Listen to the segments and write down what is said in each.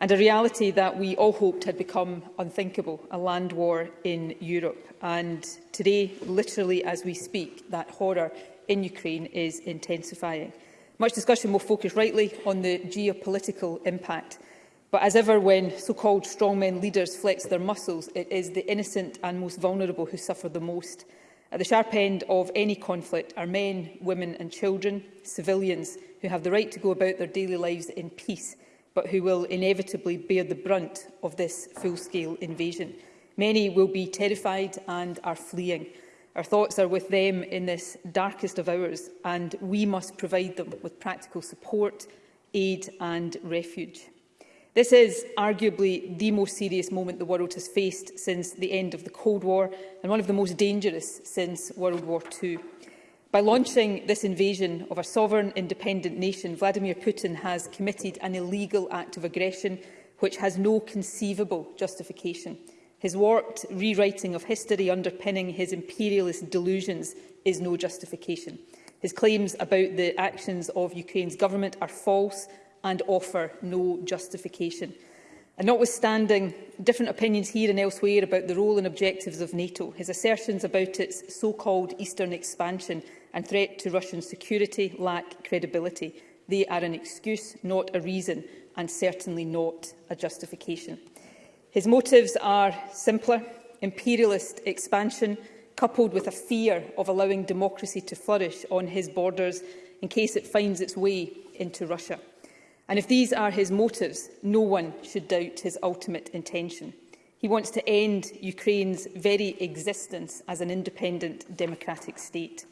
and a reality that we all hoped had become unthinkable, a land war in Europe. And today, literally as we speak, that horror in Ukraine is intensifying. Much discussion will focus rightly on the geopolitical impact. But as ever, when so-called strongmen leaders flex their muscles, it is the innocent and most vulnerable who suffer the most. At the sharp end of any conflict are men, women and children, civilians who have the right to go about their daily lives in peace – but who will inevitably bear the brunt of this full-scale invasion. Many will be terrified and are fleeing. Our thoughts are with them in this darkest of hours, and we must provide them with practical support, aid and refuge. This is arguably the most serious moment the world has faced since the end of the Cold War and one of the most dangerous since World War II. By launching this invasion of a sovereign, independent nation, Vladimir Putin has committed an illegal act of aggression which has no conceivable justification. His warped rewriting of history underpinning his imperialist delusions is no justification. His claims about the actions of Ukraine's government are false and offer no justification. And notwithstanding different opinions here and elsewhere about the role and objectives of NATO, his assertions about its so-called eastern expansion and threat to Russian security lack credibility. They are an excuse, not a reason, and certainly not a justification. His motives are simpler, imperialist expansion, coupled with a fear of allowing democracy to flourish on his borders in case it finds its way into Russia. And if these are his motives, no one should doubt his ultimate intention. He wants to end Ukraine's very existence as an independent democratic state.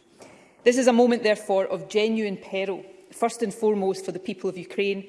This is a moment, therefore, of genuine peril, first and foremost for the people of Ukraine,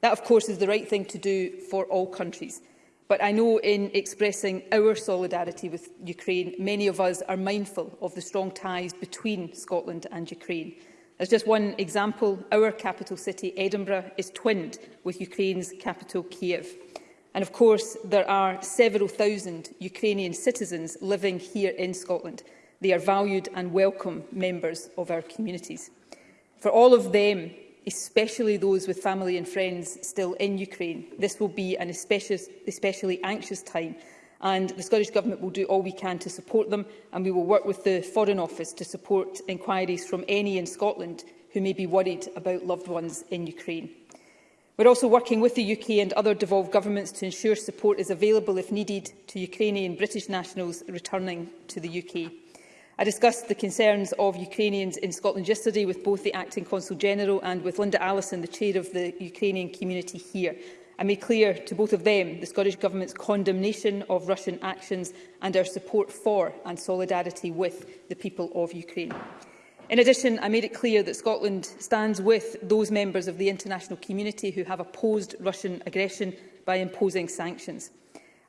That, of course, is the right thing to do for all countries. But I know in expressing our solidarity with Ukraine, many of us are mindful of the strong ties between Scotland and Ukraine. As just one example, our capital city, Edinburgh, is twinned with Ukraine's capital, Kiev. And of course, there are several thousand Ukrainian citizens living here in Scotland. They are valued and welcome members of our communities. For all of them, especially those with family and friends still in Ukraine, this will be an especially anxious time and the Scottish Government will do all we can to support them and we will work with the Foreign Office to support inquiries from any in Scotland who may be worried about loved ones in Ukraine. We're also working with the UK and other devolved governments to ensure support is available if needed to Ukrainian British nationals returning to the UK. I discussed the concerns of Ukrainians in Scotland yesterday with both the Acting Consul General and with Linda Allison, the Chair of the Ukrainian community here. I made clear to both of them the Scottish Government's condemnation of Russian actions and our support for and solidarity with the people of Ukraine. In addition, I made it clear that Scotland stands with those members of the international community who have opposed Russian aggression by imposing sanctions.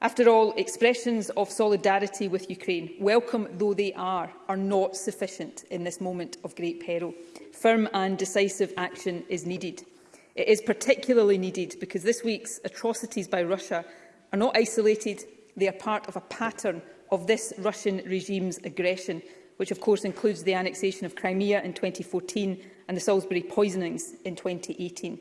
After all, expressions of solidarity with Ukraine, welcome though they are, are not sufficient in this moment of great peril. Firm and decisive action is needed. It is particularly needed because this week's atrocities by Russia are not isolated, they are part of a pattern of this Russian regime's aggression, which of course includes the annexation of Crimea in 2014 and the Salisbury poisonings in 2018.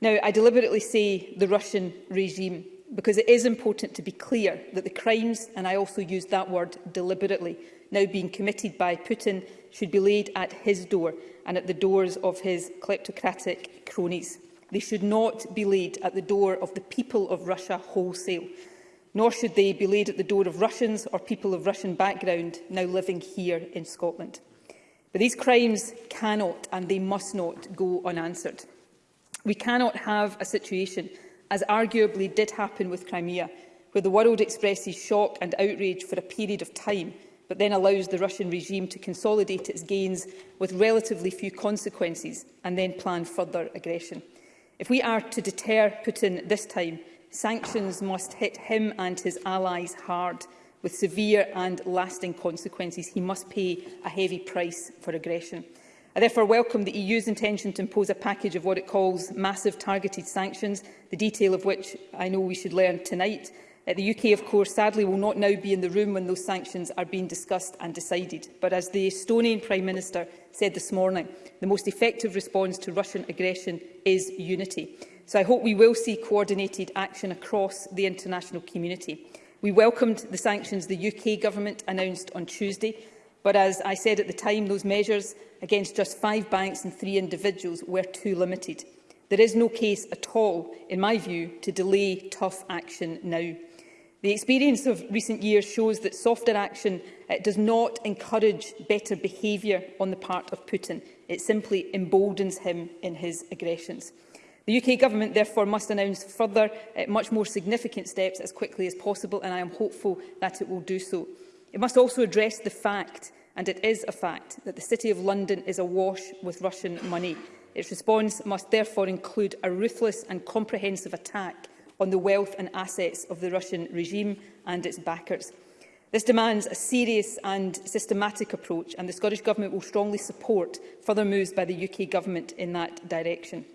Now, I deliberately say the Russian regime because it is important to be clear that the crimes, and I also used that word deliberately, now being committed by Putin should be laid at his door and at the doors of his kleptocratic cronies. They should not be laid at the door of the people of Russia wholesale, nor should they be laid at the door of Russians or people of Russian background now living here in Scotland. But these crimes cannot and they must not go unanswered. We cannot have a situation, as arguably did happen with Crimea, where the world expresses shock and outrage for a period of time – but then allows the Russian regime to consolidate its gains with relatively few consequences and then plan further aggression. If we are to deter Putin this time, sanctions must hit him and his allies hard, with severe and lasting consequences. He must pay a heavy price for aggression. I therefore welcome the EU's intention to impose a package of what it calls massive targeted sanctions, the detail of which I know we should learn tonight, Uh, the UK, of course, sadly will not now be in the room when those sanctions are being discussed and decided. But as the Estonian Prime Minister said this morning, the most effective response to Russian aggression is unity. So I hope we will see coordinated action across the international community. We welcomed the sanctions the UK government announced on Tuesday, but as I said at the time, those measures against just five banks and three individuals were too limited. There is no case at all, in my view, to delay tough action now. The experience of recent years shows that softer action uh, does not encourage better behaviour on the part of Putin. It simply emboldens him in his aggressions. The UK Government therefore must announce further, uh, much more significant steps as quickly as possible, and I am hopeful that it will do so. It must also address the fact, and it is a fact, that the City of London is awash with Russian money. Its response must therefore include a ruthless and comprehensive attack on the wealth and assets of the Russian regime and its backers. This demands a serious and systematic approach, and the Scottish Government will strongly support further moves by the UK Government in that direction.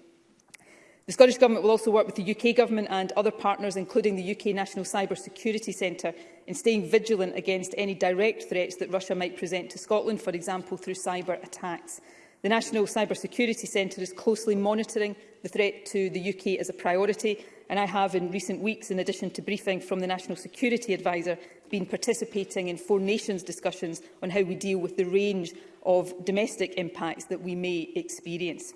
The Scottish Government will also work with the UK Government and other partners, including the UK National Cyber Security Centre, in staying vigilant against any direct threats that Russia might present to Scotland, for example, through cyber attacks. The National Cyber Security Centre is closely monitoring the threat to the UK as a priority and I have in recent weeks, in addition to briefing from the National Security Advisor, been participating in Four Nations discussions on how we deal with the range of domestic impacts that we may experience.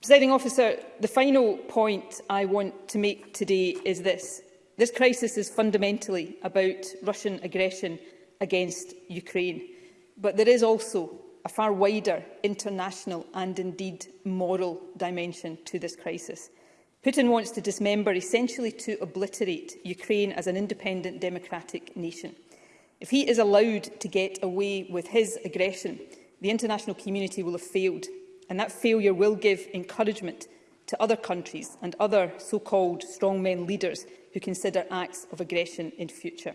Presiding officer, the final point I want to make today is this. This crisis is fundamentally about Russian aggression against Ukraine. But there is also a far wider international and indeed moral dimension to this crisis. Putin wants to dismember, essentially to obliterate Ukraine as an independent democratic nation. If he is allowed to get away with his aggression, the international community will have failed, and that failure will give encouragement to other countries and other so-called strongmen leaders who consider acts of aggression in future.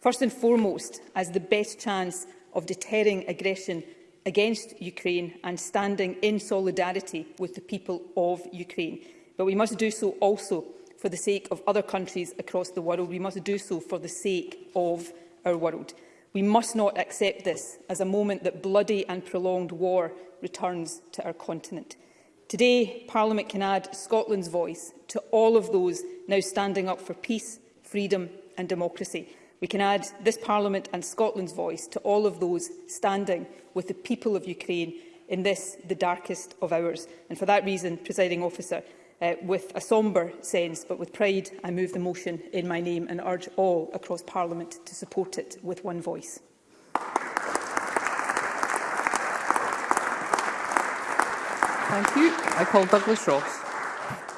First and foremost, as the best chance of deterring aggression against Ukraine and standing in solidarity with the people of Ukraine. But we must do so also for the sake of other countries across the world. We must do so for the sake of our world. We must not accept this as a moment that bloody and prolonged war returns to our continent. Today, Parliament can add Scotland's voice to all of those now standing up for peace, freedom and democracy. We can add this Parliament and Scotland's voice to all of those standing with the people of Ukraine in this, the darkest of hours. And for that reason, presiding officer, uh, with a sombre sense, but with pride I move the motion in my name and urge all across Parliament to support it with one voice. Thank you. I call Douglas Ross.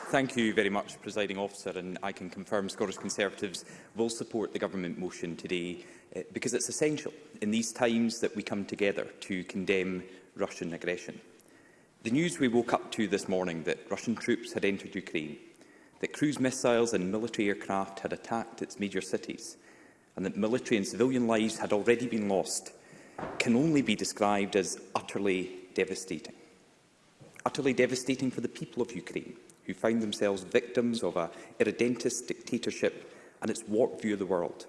Thank you very much, Presiding Officer, and I can confirm Scottish Conservatives will support the Government motion today uh, because it's essential in these times that we come together to condemn Russian aggression. The news we woke up to this morning that Russian troops had entered Ukraine, that cruise missiles and military aircraft had attacked its major cities, and that military and civilian lives had already been lost, can only be described as utterly devastating. Utterly devastating for the people of Ukraine, who find themselves victims of a irredentist dictatorship and its warped view of the world.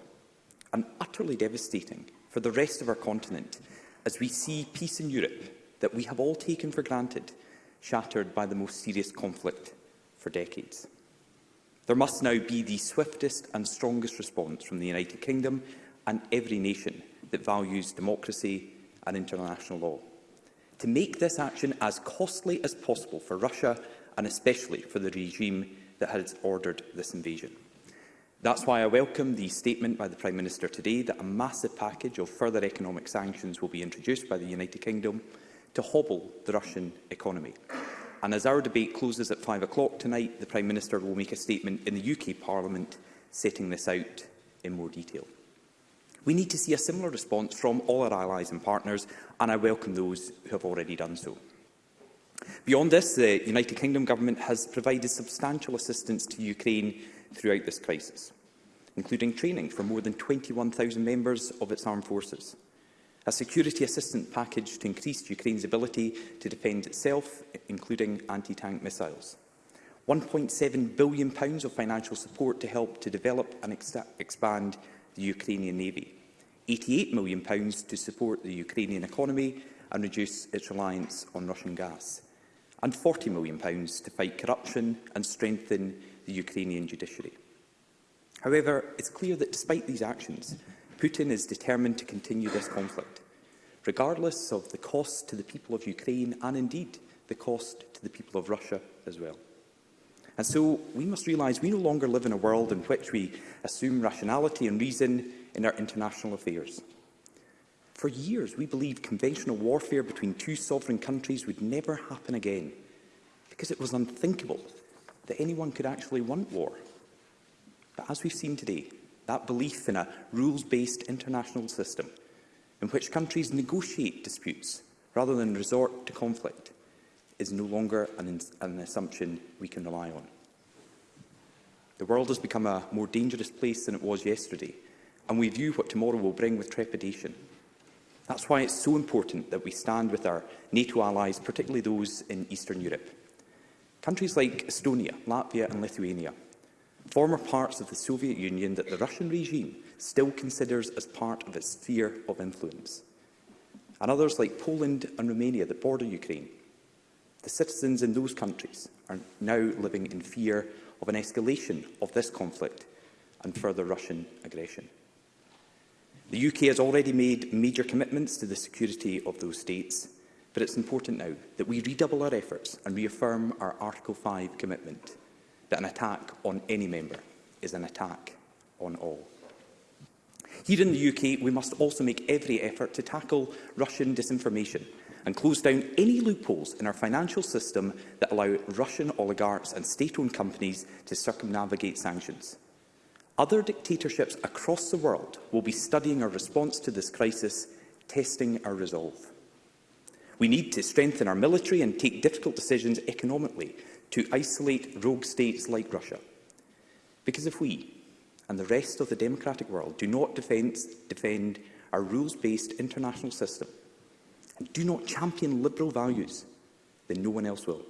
And utterly devastating for the rest of our continent, as we see peace in Europe that we have all taken for granted, shattered by the most serious conflict for decades. There must now be the swiftest and strongest response from the United Kingdom and every nation that values democracy and international law. To make this action as costly as possible for Russia and especially for the regime that has ordered this invasion. That's why I welcome the statement by the Prime Minister today that a massive package of further economic sanctions will be introduced by the United Kingdom to hobble the Russian economy. And as our debate closes at 5 o'clock tonight, the Prime Minister will make a statement in the UK Parliament setting this out in more detail. We need to see a similar response from all our allies and partners, and I welcome those who have already done so. Beyond this, the United Kingdom Government has provided substantial assistance to Ukraine throughout this crisis, including training for more than 21,000 members of its armed forces a security assistance package to increase Ukraine's ability to defend itself, including anti-tank missiles. £1.7 billion pounds of financial support to help to develop and ex expand the Ukrainian Navy, £88 million pounds to support the Ukrainian economy and reduce its reliance on Russian gas, and £40 million pounds to fight corruption and strengthen the Ukrainian judiciary. However, it's clear that despite these actions, Putin is determined to continue this conflict, regardless of the cost to the people of Ukraine and indeed the cost to the people of Russia as well. And so we must realise we no longer live in a world in which we assume rationality and reason in our international affairs. For years, we believed conventional warfare between two sovereign countries would never happen again, because it was unthinkable that anyone could actually want war. But as we've seen today, that belief in a rules-based international system in which countries negotiate disputes rather than resort to conflict is no longer an, an assumption we can rely on. The world has become a more dangerous place than it was yesterday, and we view what tomorrow will bring with trepidation. That's why it's so important that we stand with our NATO allies, particularly those in Eastern Europe. Countries like Estonia, Latvia and Lithuania former parts of the Soviet Union that the Russian regime still considers as part of its sphere of influence, and others like Poland and Romania that border Ukraine. The citizens in those countries are now living in fear of an escalation of this conflict and further Russian aggression. The UK has already made major commitments to the security of those states, but it's important now that we redouble our efforts and reaffirm our Article 5 commitment that an attack on any member is an attack on all. Here in the UK, we must also make every effort to tackle Russian disinformation and close down any loopholes in our financial system that allow Russian oligarchs and state-owned companies to circumnavigate sanctions. Other dictatorships across the world will be studying our response to this crisis, testing our resolve. We need to strengthen our military and take difficult decisions economically to isolate rogue states like Russia. Because if we and the rest of the democratic world do not defense, defend our rules-based international system and do not champion liberal values, then no one else will.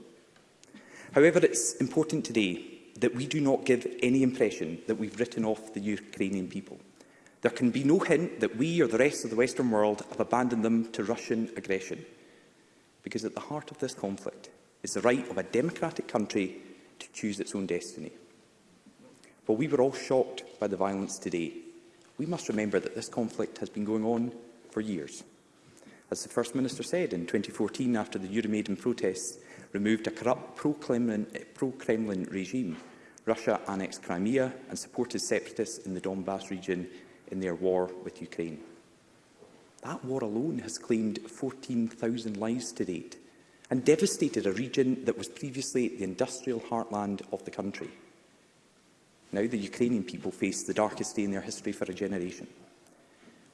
However, it's important today that we do not give any impression that we've written off the Ukrainian people. There can be no hint that we or the rest of the Western world have abandoned them to Russian aggression, because at the heart of this conflict is the right of a democratic country to choose its own destiny. While we were all shocked by the violence today, we must remember that this conflict has been going on for years. As the First Minister said in 2014 after the Euromaidan protests removed a corrupt pro-Kremlin pro regime, Russia annexed Crimea and supported separatists in the Donbass region in their war with Ukraine. That war alone has claimed 14,000 lives to date and devastated a region that was previously the industrial heartland of the country. Now the Ukrainian people face the darkest day in their history for a generation.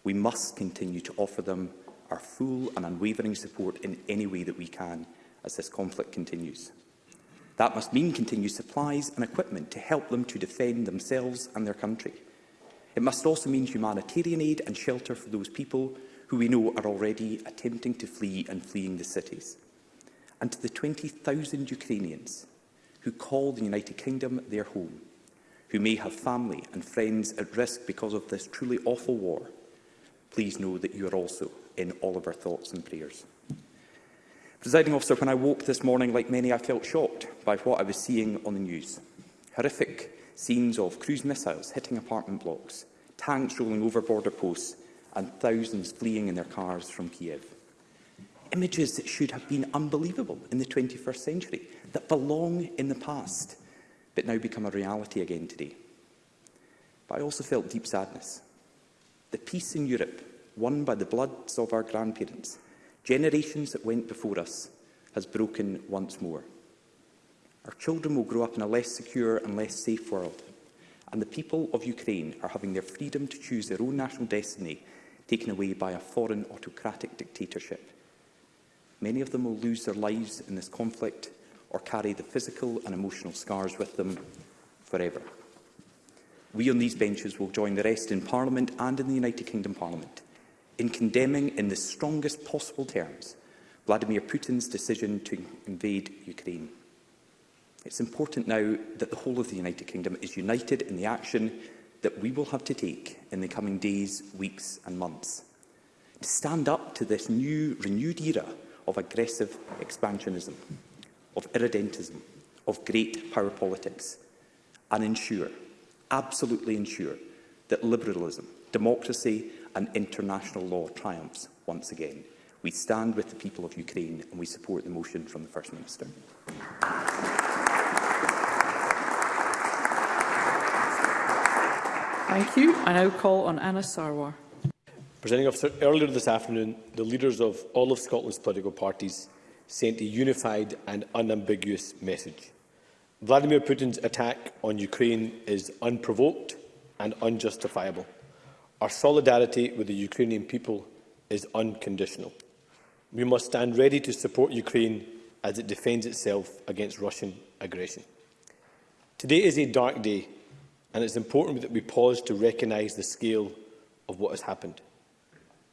We must continue to offer them our full and unwavering support in any way that we can as this conflict continues. That must mean continued supplies and equipment to help them to defend themselves and their country. It must also mean humanitarian aid and shelter for those people who we know are already attempting to flee and fleeing the cities and to the 20,000 Ukrainians who call the United Kingdom their home, who may have family and friends at risk because of this truly awful war, please know that you are also in all of our thoughts and prayers. Presiding officer, when I woke this morning, like many, I felt shocked by what I was seeing on the news. Horrific scenes of cruise missiles hitting apartment blocks, tanks rolling over border posts and thousands fleeing in their cars from Kiev images that should have been unbelievable in the 21st century, that belong in the past, but now become a reality again today. But I also felt deep sadness. The peace in Europe, won by the bloods of our grandparents, generations that went before us, has broken once more. Our children will grow up in a less secure and less safe world, and the people of Ukraine are having their freedom to choose their own national destiny taken away by a foreign autocratic dictatorship. Many of them will lose their lives in this conflict or carry the physical and emotional scars with them forever. We on these benches will join the rest in Parliament and in the United Kingdom Parliament in condemning in the strongest possible terms Vladimir Putin's decision to invade Ukraine. It's important now that the whole of the United Kingdom is united in the action that we will have to take in the coming days, weeks and months. To stand up to this new, renewed era of aggressive expansionism, of irredentism, of great power politics, and ensure, absolutely ensure, that liberalism, democracy and international law triumphs once again. We stand with the people of Ukraine and we support the motion from the First Minister. Thank you. I now call on Anna Sarwar. Presenting officer, earlier this afternoon, the leaders of all of Scotland's political parties sent a unified and unambiguous message. Vladimir Putin's attack on Ukraine is unprovoked and unjustifiable. Our solidarity with the Ukrainian people is unconditional. We must stand ready to support Ukraine as it defends itself against Russian aggression. Today is a dark day, and it's important that we pause to recognise the scale of what has happened.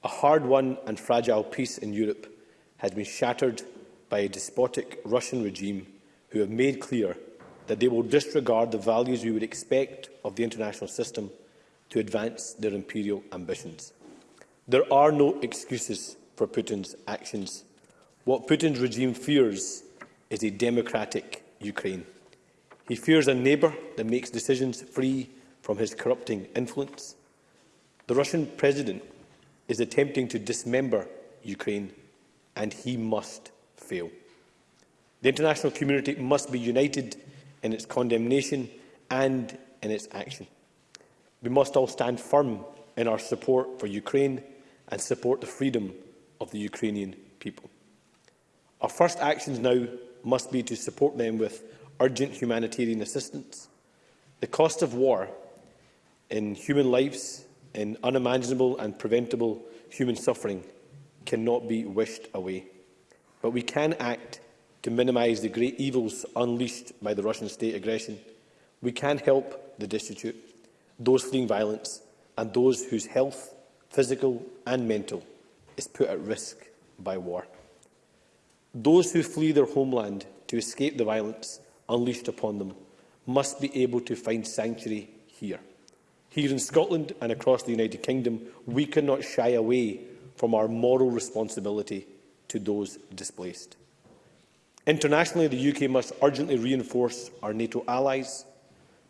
A hard-won and fragile peace in Europe has been shattered by a despotic Russian regime who have made clear that they will disregard the values we would expect of the international system to advance their imperial ambitions. There are no excuses for Putin's actions. What Putin's regime fears is a democratic Ukraine. He fears a neighbour that makes decisions free from his corrupting influence. The Russian president is attempting to dismember Ukraine, and he must fail. The international community must be united in its condemnation and in its action. We must all stand firm in our support for Ukraine and support the freedom of the Ukrainian people. Our first actions now must be to support them with urgent humanitarian assistance. The cost of war in human lives, in unimaginable and preventable human suffering cannot be wished away. But we can act to minimise the great evils unleashed by the Russian state aggression. We can help the destitute, those fleeing violence and those whose health, physical and mental, is put at risk by war. Those who flee their homeland to escape the violence unleashed upon them must be able to find sanctuary here. Here in Scotland and across the United Kingdom, we cannot shy away from our moral responsibility to those displaced. Internationally, the UK must urgently reinforce our NATO allies.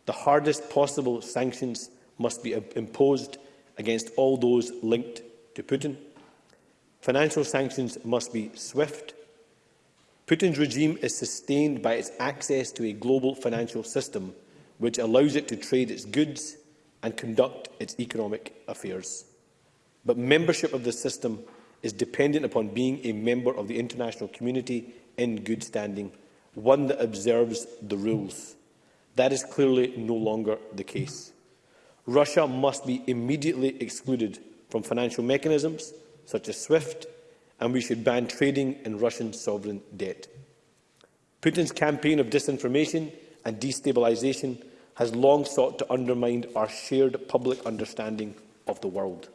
The hardest possible sanctions must be imposed against all those linked to Putin. Financial sanctions must be swift. Putin's regime is sustained by its access to a global financial system which allows it to trade its goods and conduct its economic affairs. But membership of the system is dependent upon being a member of the international community in good standing, one that observes the rules. That is clearly no longer the case. Russia must be immediately excluded from financial mechanisms such as SWIFT, and we should ban trading in Russian sovereign debt. Putin's campaign of disinformation and destabilisation has long sought to undermine our shared public understanding of the world.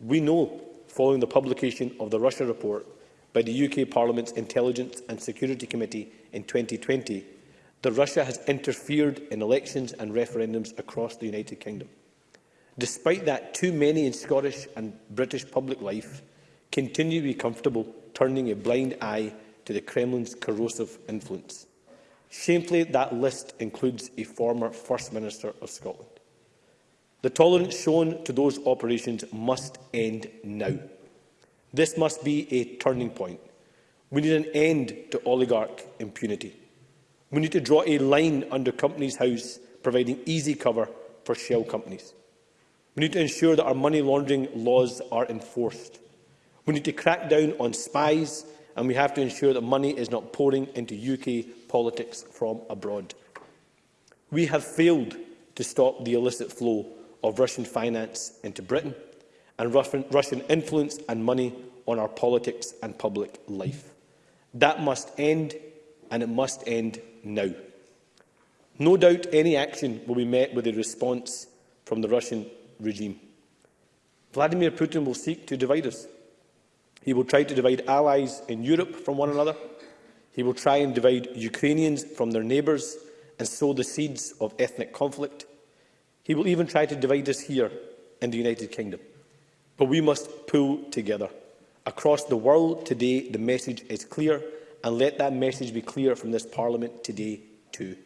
We know, following the publication of the Russia report by the UK Parliament's Intelligence and Security Committee in 2020, that Russia has interfered in elections and referendums across the United Kingdom. Despite that, too many in Scottish and British public life continue to be comfortable turning a blind eye to the Kremlin's corrosive influence. Shamefully, that list includes a former First Minister of Scotland. The tolerance shown to those operations must end now. This must be a turning point. We need an end to oligarch impunity. We need to draw a line under Companies House, providing easy cover for shell companies. We need to ensure that our money laundering laws are enforced. We need to crack down on spies, and we have to ensure that money is not pouring into UK politics from abroad. We have failed to stop the illicit flow of Russian finance into Britain and Russian influence and money on our politics and public life. That must end, and it must end now. No doubt any action will be met with a response from the Russian regime. Vladimir Putin will seek to divide us. He will try to divide allies in Europe from one another He will try and divide Ukrainians from their neighbours and sow the seeds of ethnic conflict. He will even try to divide us here in the United Kingdom. But we must pull together. Across the world today, the message is clear, and let that message be clear from this Parliament today too.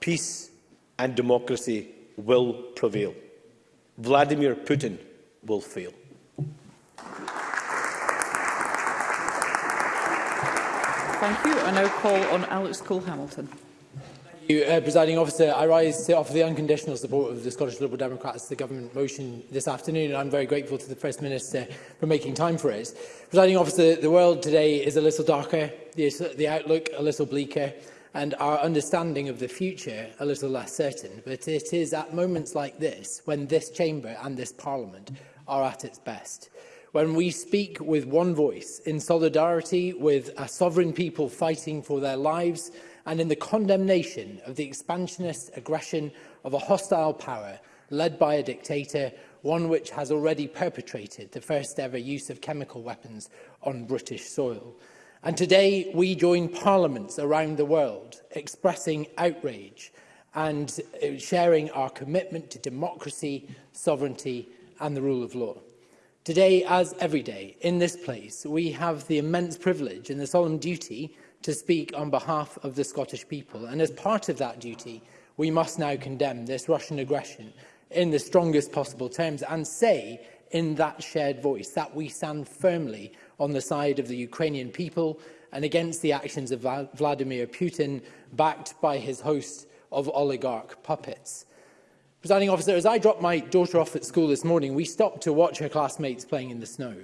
Peace and democracy will prevail. Vladimir Putin will fail. Thank you. I now call on Alex Cole-Hamilton. Thank you, uh, Presiding Officer. I rise to offer the unconditional support of the Scottish Liberal Democrats to the Government motion this afternoon, and I'm very grateful to the First Minister for making time for it. Presiding Officer, the world today is a little darker, the, the outlook a little bleaker, and our understanding of the future a little less certain. But it is at moments like this when this chamber and this parliament are at its best when we speak with one voice in solidarity with a sovereign people fighting for their lives and in the condemnation of the expansionist aggression of a hostile power led by a dictator, one which has already perpetrated the first ever use of chemical weapons on British soil. And today we join parliaments around the world expressing outrage and uh, sharing our commitment to democracy, sovereignty and the rule of law. Today, as every day, in this place, we have the immense privilege and the solemn duty to speak on behalf of the Scottish people. And as part of that duty, we must now condemn this Russian aggression in the strongest possible terms and say in that shared voice that we stand firmly on the side of the Ukrainian people and against the actions of Vladimir Putin, backed by his host of oligarch puppets. Presiding officer, as I dropped my daughter off at school this morning, we stopped to watch her classmates playing in the snow.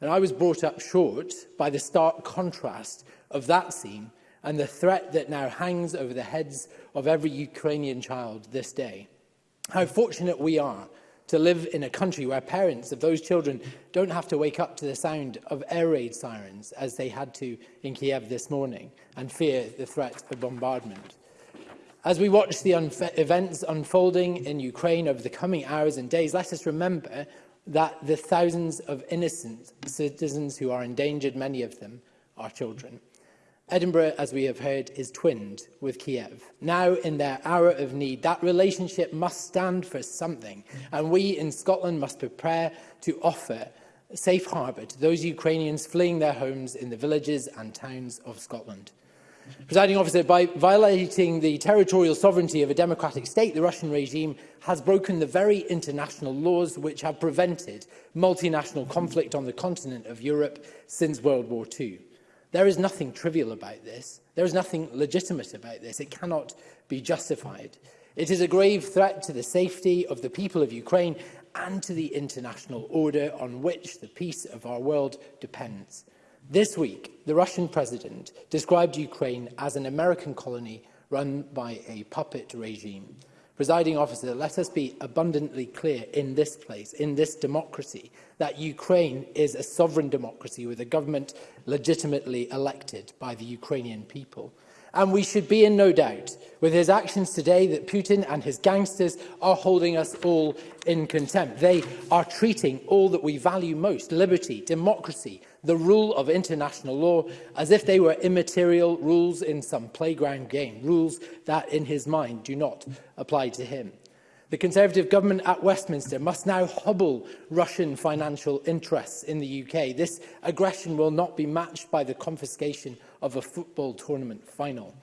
And I was brought up short by the stark contrast of that scene and the threat that now hangs over the heads of every Ukrainian child this day. How fortunate we are to live in a country where parents of those children don't have to wake up to the sound of air raid sirens as they had to in Kiev this morning and fear the threat of bombardment. As we watch the unf events unfolding in Ukraine over the coming hours and days, let us remember that the thousands of innocent citizens who are endangered, many of them are children. Edinburgh, as we have heard, is twinned with Kiev. Now, in their hour of need, that relationship must stand for something, and we in Scotland must prepare to offer safe harbour to those Ukrainians fleeing their homes in the villages and towns of Scotland. Presiding officer, by violating the territorial sovereignty of a democratic state, the Russian regime has broken the very international laws which have prevented multinational conflict on the continent of Europe since World War II. There is nothing trivial about this. There is nothing legitimate about this. It cannot be justified. It is a grave threat to the safety of the people of Ukraine and to the international order on which the peace of our world depends. This week, the Russian president described Ukraine as an American colony run by a puppet regime. Presiding officer, let us be abundantly clear in this place, in this democracy, that Ukraine is a sovereign democracy with a government legitimately elected by the Ukrainian people. And we should be in no doubt with his actions today that Putin and his gangsters are holding us all in contempt. They are treating all that we value most, liberty, democracy, the rule of international law, as if they were immaterial rules in some playground game, rules that in his mind do not apply to him. The Conservative government at Westminster must now hobble Russian financial interests in the UK. This aggression will not be matched by the confiscation of a football tournament final.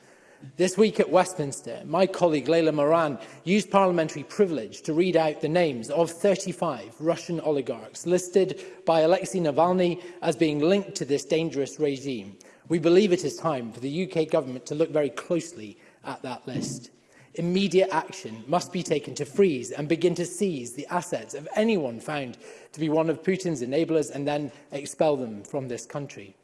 This week at Westminster, my colleague Leila Moran used parliamentary privilege to read out the names of 35 Russian oligarchs listed by Alexei Navalny as being linked to this dangerous regime. We believe it is time for the UK government to look very closely at that list. Immediate action must be taken to freeze and begin to seize the assets of anyone found to be one of Putin's enablers and then expel them from this country.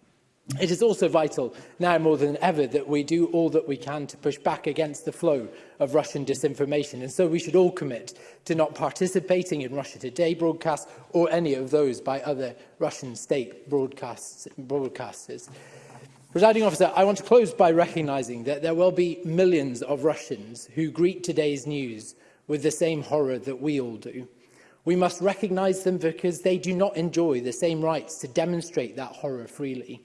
It is also vital now more than ever that we do all that we can to push back against the flow of Russian disinformation. And so we should all commit to not participating in Russia Today broadcasts or any of those by other Russian state broadcasts, broadcasters. Presiding officer, I want to close by recognising that there will be millions of Russians who greet today's news with the same horror that we all do. We must recognise them because they do not enjoy the same rights to demonstrate that horror freely.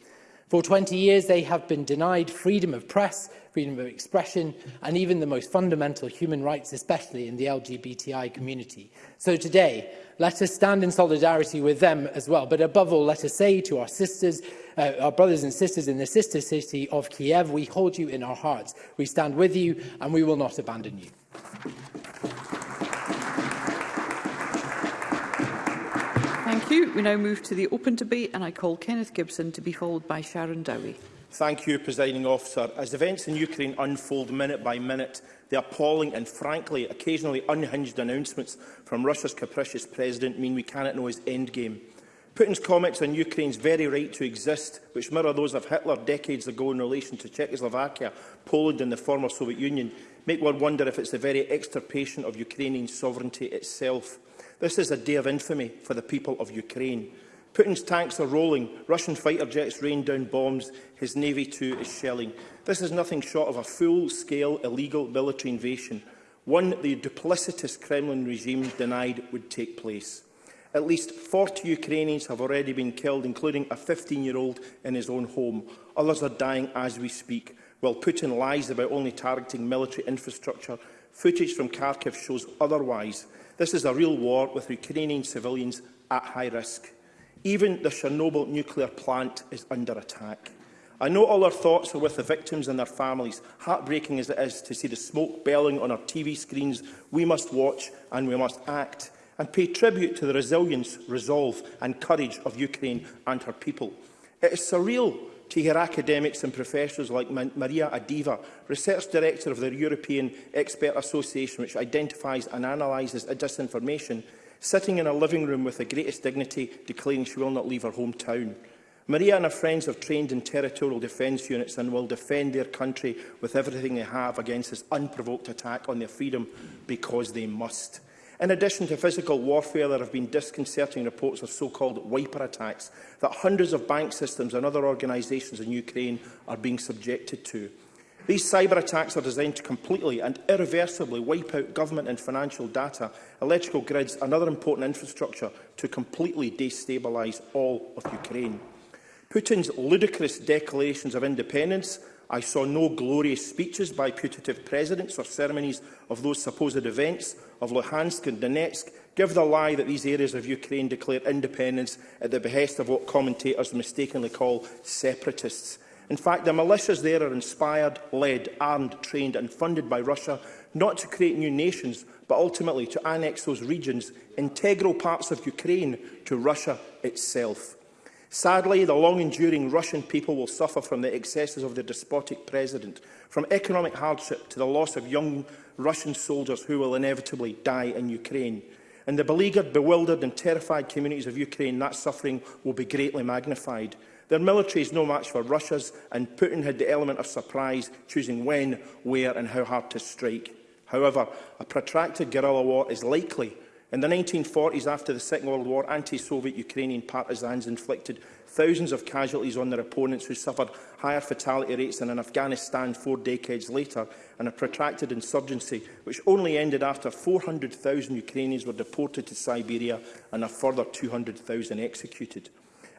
For 20 years, they have been denied freedom of press, freedom of expression, and even the most fundamental human rights, especially in the LGBTI community. So today, let us stand in solidarity with them as well. But above all, let us say to our sisters, uh, our brothers and sisters in the sister city of Kiev, we hold you in our hearts. We stand with you, and we will not abandon you. you. We now move to the open debate and I call Kenneth Gibson to be followed by Sharon Dowie. Thank you, Presiding Officer. As events in Ukraine unfold minute by minute, the appalling and, frankly, occasionally unhinged announcements from Russia's capricious president mean we cannot know his endgame. Putin's comments on Ukraine's very right to exist, which mirror those of Hitler decades ago in relation to Czechoslovakia, Poland and the former Soviet Union, make one wonder if it's the very extirpation of Ukrainian sovereignty itself. This is a day of infamy for the people of Ukraine. Putin's tanks are rolling, Russian fighter jets rain down bombs, his navy too is shelling. This is nothing short of a full-scale illegal military invasion, one the duplicitous Kremlin regime denied would take place. At least 40 Ukrainians have already been killed, including a 15-year-old in his own home. Others are dying as we speak, while Putin lies about only targeting military infrastructure. Footage from Kharkiv shows otherwise. This is a real war with Ukrainian civilians at high risk. Even the Chernobyl nuclear plant is under attack. I know all our thoughts are with the victims and their families. Heartbreaking as it is to see the smoke belling on our TV screens, we must watch and we must act and pay tribute to the resilience, resolve and courage of Ukraine and her people. It is surreal to hear academics and professors like Maria Adiva, Research Director of the European Expert Association, which identifies and analyses disinformation, sitting in a living room with the greatest dignity, declaring she will not leave her hometown. Maria and her friends have trained in territorial defence units and will defend their country with everything they have against this unprovoked attack on their freedom because they must. In addition to physical warfare, there have been disconcerting reports of so-called wiper attacks that hundreds of bank systems and other organisations in Ukraine are being subjected to. These cyber attacks are designed to completely and irreversibly wipe out government and financial data, electrical grids and other important infrastructure to completely destabilise all of Ukraine. Putin's ludicrous declarations of independence I saw no glorious speeches by putative presidents or ceremonies of those supposed events of Luhansk and Donetsk, give the lie that these areas of Ukraine declare independence at the behest of what commentators mistakenly call separatists. In fact, the militias there are inspired, led, armed, trained and funded by Russia not to create new nations, but ultimately to annex those regions, integral parts of Ukraine, to Russia itself. Sadly, the long-enduring Russian people will suffer from the excesses of their despotic president, from economic hardship to the loss of young Russian soldiers who will inevitably die in Ukraine. In the beleaguered, bewildered and terrified communities of Ukraine, that suffering will be greatly magnified. Their military is no match for Russia's, and Putin had the element of surprise, choosing when, where and how hard to strike. However, a protracted guerrilla war is likely In the 1940s, after the Second World War, anti-Soviet Ukrainian partisans inflicted thousands of casualties on their opponents who suffered higher fatality rates than in Afghanistan four decades later and a protracted insurgency which only ended after 400,000 Ukrainians were deported to Siberia and a further 200,000 executed.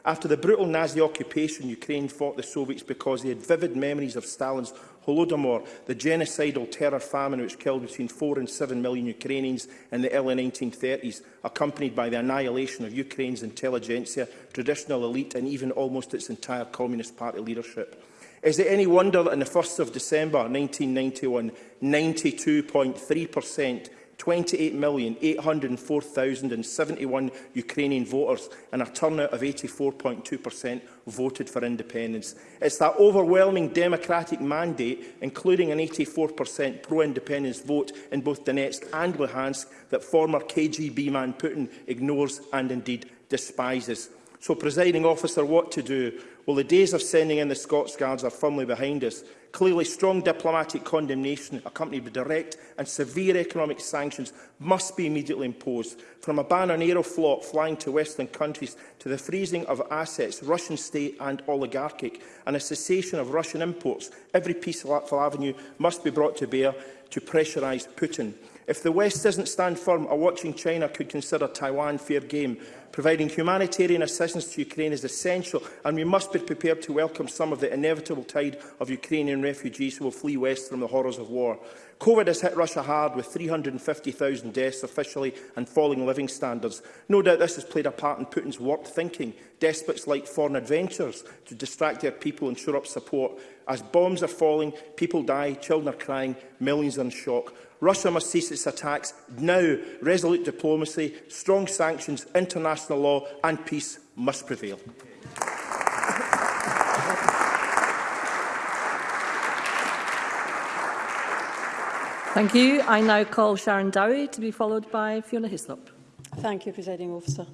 After the brutal Nazi occupation, Ukraine fought the Soviets because they had vivid memories of Stalin's Holodomor, the genocidal terror famine which killed between 4 and 7 million Ukrainians in the early 1930s, accompanied by the annihilation of Ukraine's intelligentsia, traditional elite and even almost its entire Communist Party leadership. Is it any wonder that on the 1st of December 1991, 92.3% 28,804,071 Ukrainian voters and a turnout of 84.2% voted for independence. It's that overwhelming democratic mandate, including an 84% pro-independence vote in both Donetsk and Luhansk, that former KGB man Putin ignores and indeed despises. So, presiding officer, what to do? Well, the days of sending in the Scots Guards are firmly behind us. Clearly, strong diplomatic condemnation accompanied by direct and severe economic sanctions must be immediately imposed, from a ban on Aeroflot flying to Western countries to the freezing of assets, Russian state and oligarchic, and a cessation of Russian imports. Every piece of peaceful avenue must be brought to bear to pressurise Putin. If the West doesn't stand firm, a watching China could consider Taiwan fair game, Providing humanitarian assistance to Ukraine is essential, and we must be prepared to welcome some of the inevitable tide of Ukrainian refugees who will flee west from the horrors of war. COVID has hit Russia hard with 350,000 deaths officially and falling living standards. No doubt this has played a part in Putin's warped thinking. Despots like foreign adventures to distract their people and shore up support. As bombs are falling, people die, children are crying, millions are in shock. Russia must cease its attacks now. Resolute diplomacy, strong sanctions, international law and peace must prevail. Thank you. I now call Sharon Dowie to be followed by Fiona Hislop. Thank you, Presiding Officer.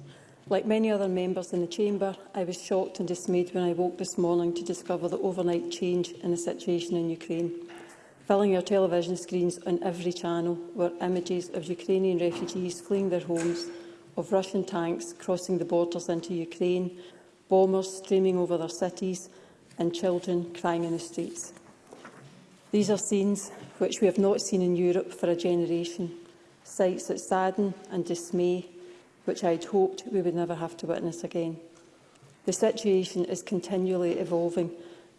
Like many other members in the Chamber, I was shocked and dismayed when I woke this morning to discover the overnight change in the situation in Ukraine filling your television screens on every channel were images of Ukrainian refugees fleeing their homes, of Russian tanks crossing the borders into Ukraine, bombers streaming over their cities and children crying in the streets. These are scenes which we have not seen in Europe for a generation, sights that sadden and dismay, which I had hoped we would never have to witness again. The situation is continually evolving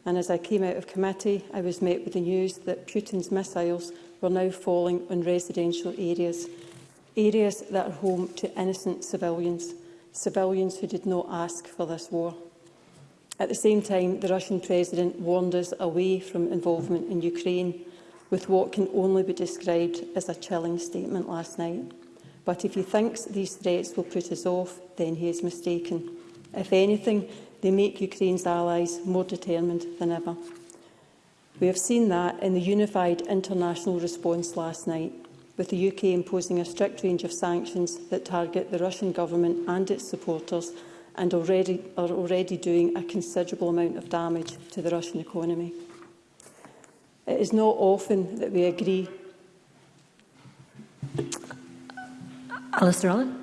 and as I came out of committee, I was met with the news that Putin's missiles were now falling on residential areas, areas that are home to innocent civilians, civilians who did not ask for this war. At the same time, the Russian president warned us away from involvement in Ukraine, with what can only be described as a chilling statement last night. But if he thinks these threats will put us off, then he is mistaken. If anything, they make Ukraine's allies more determined than ever. We have seen that in the unified international response last night, with the UK imposing a strict range of sanctions that target the Russian government and its supporters and already, are already doing a considerable amount of damage to the Russian economy. It is not often that we agree. Alistair Allen.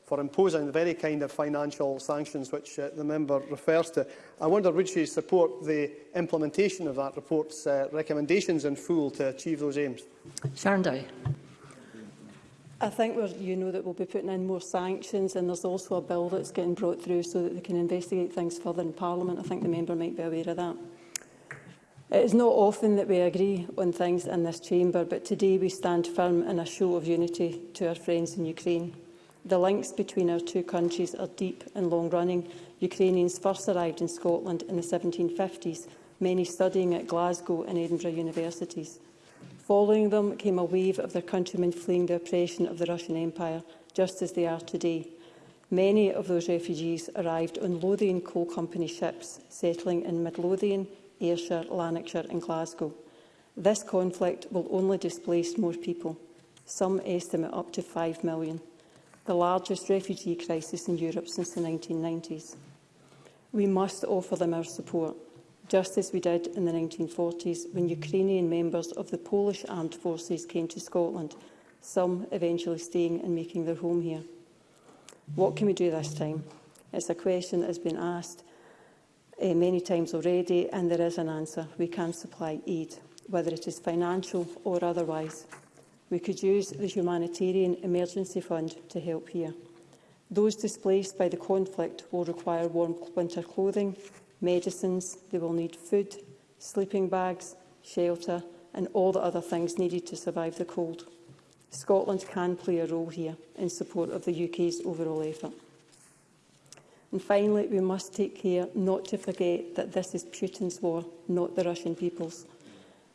for imposing the very kind of financial sanctions which uh, the member refers to. I wonder would she support the implementation of that report's uh, recommendations in full to achieve those aims? Sharon Dowie. I think we're, you know that we'll be putting in more sanctions and there's also a bill that's getting brought through so that they can investigate things further in Parliament. I think the member might be aware of that. It is not often that we agree on things in this chamber, but today we stand firm in a show of unity to our friends in Ukraine. The links between our two countries are deep and long-running. Ukrainians first arrived in Scotland in the 1750s, many studying at Glasgow and Edinburgh universities. Following them came a wave of their countrymen fleeing the oppression of the Russian Empire, just as they are today. Many of those refugees arrived on Lothian Coal Company ships, settling in Midlothian, Ayrshire, Lanarkshire and Glasgow. This conflict will only displace more people. Some estimate up to 5 million the largest refugee crisis in Europe since the 1990s. We must offer them our support, just as we did in the 1940s when Ukrainian members of the Polish armed forces came to Scotland, some eventually staying and making their home here. What can we do this time? It's a question that has been asked uh, many times already and there is an answer. We can supply aid, whether it is financial or otherwise. We could use the Humanitarian Emergency Fund to help here. Those displaced by the conflict will require warm winter clothing, medicines, they will need food, sleeping bags, shelter and all the other things needed to survive the cold. Scotland can play a role here in support of the UK's overall effort. And finally, we must take care not to forget that this is Putin's war, not the Russian people's.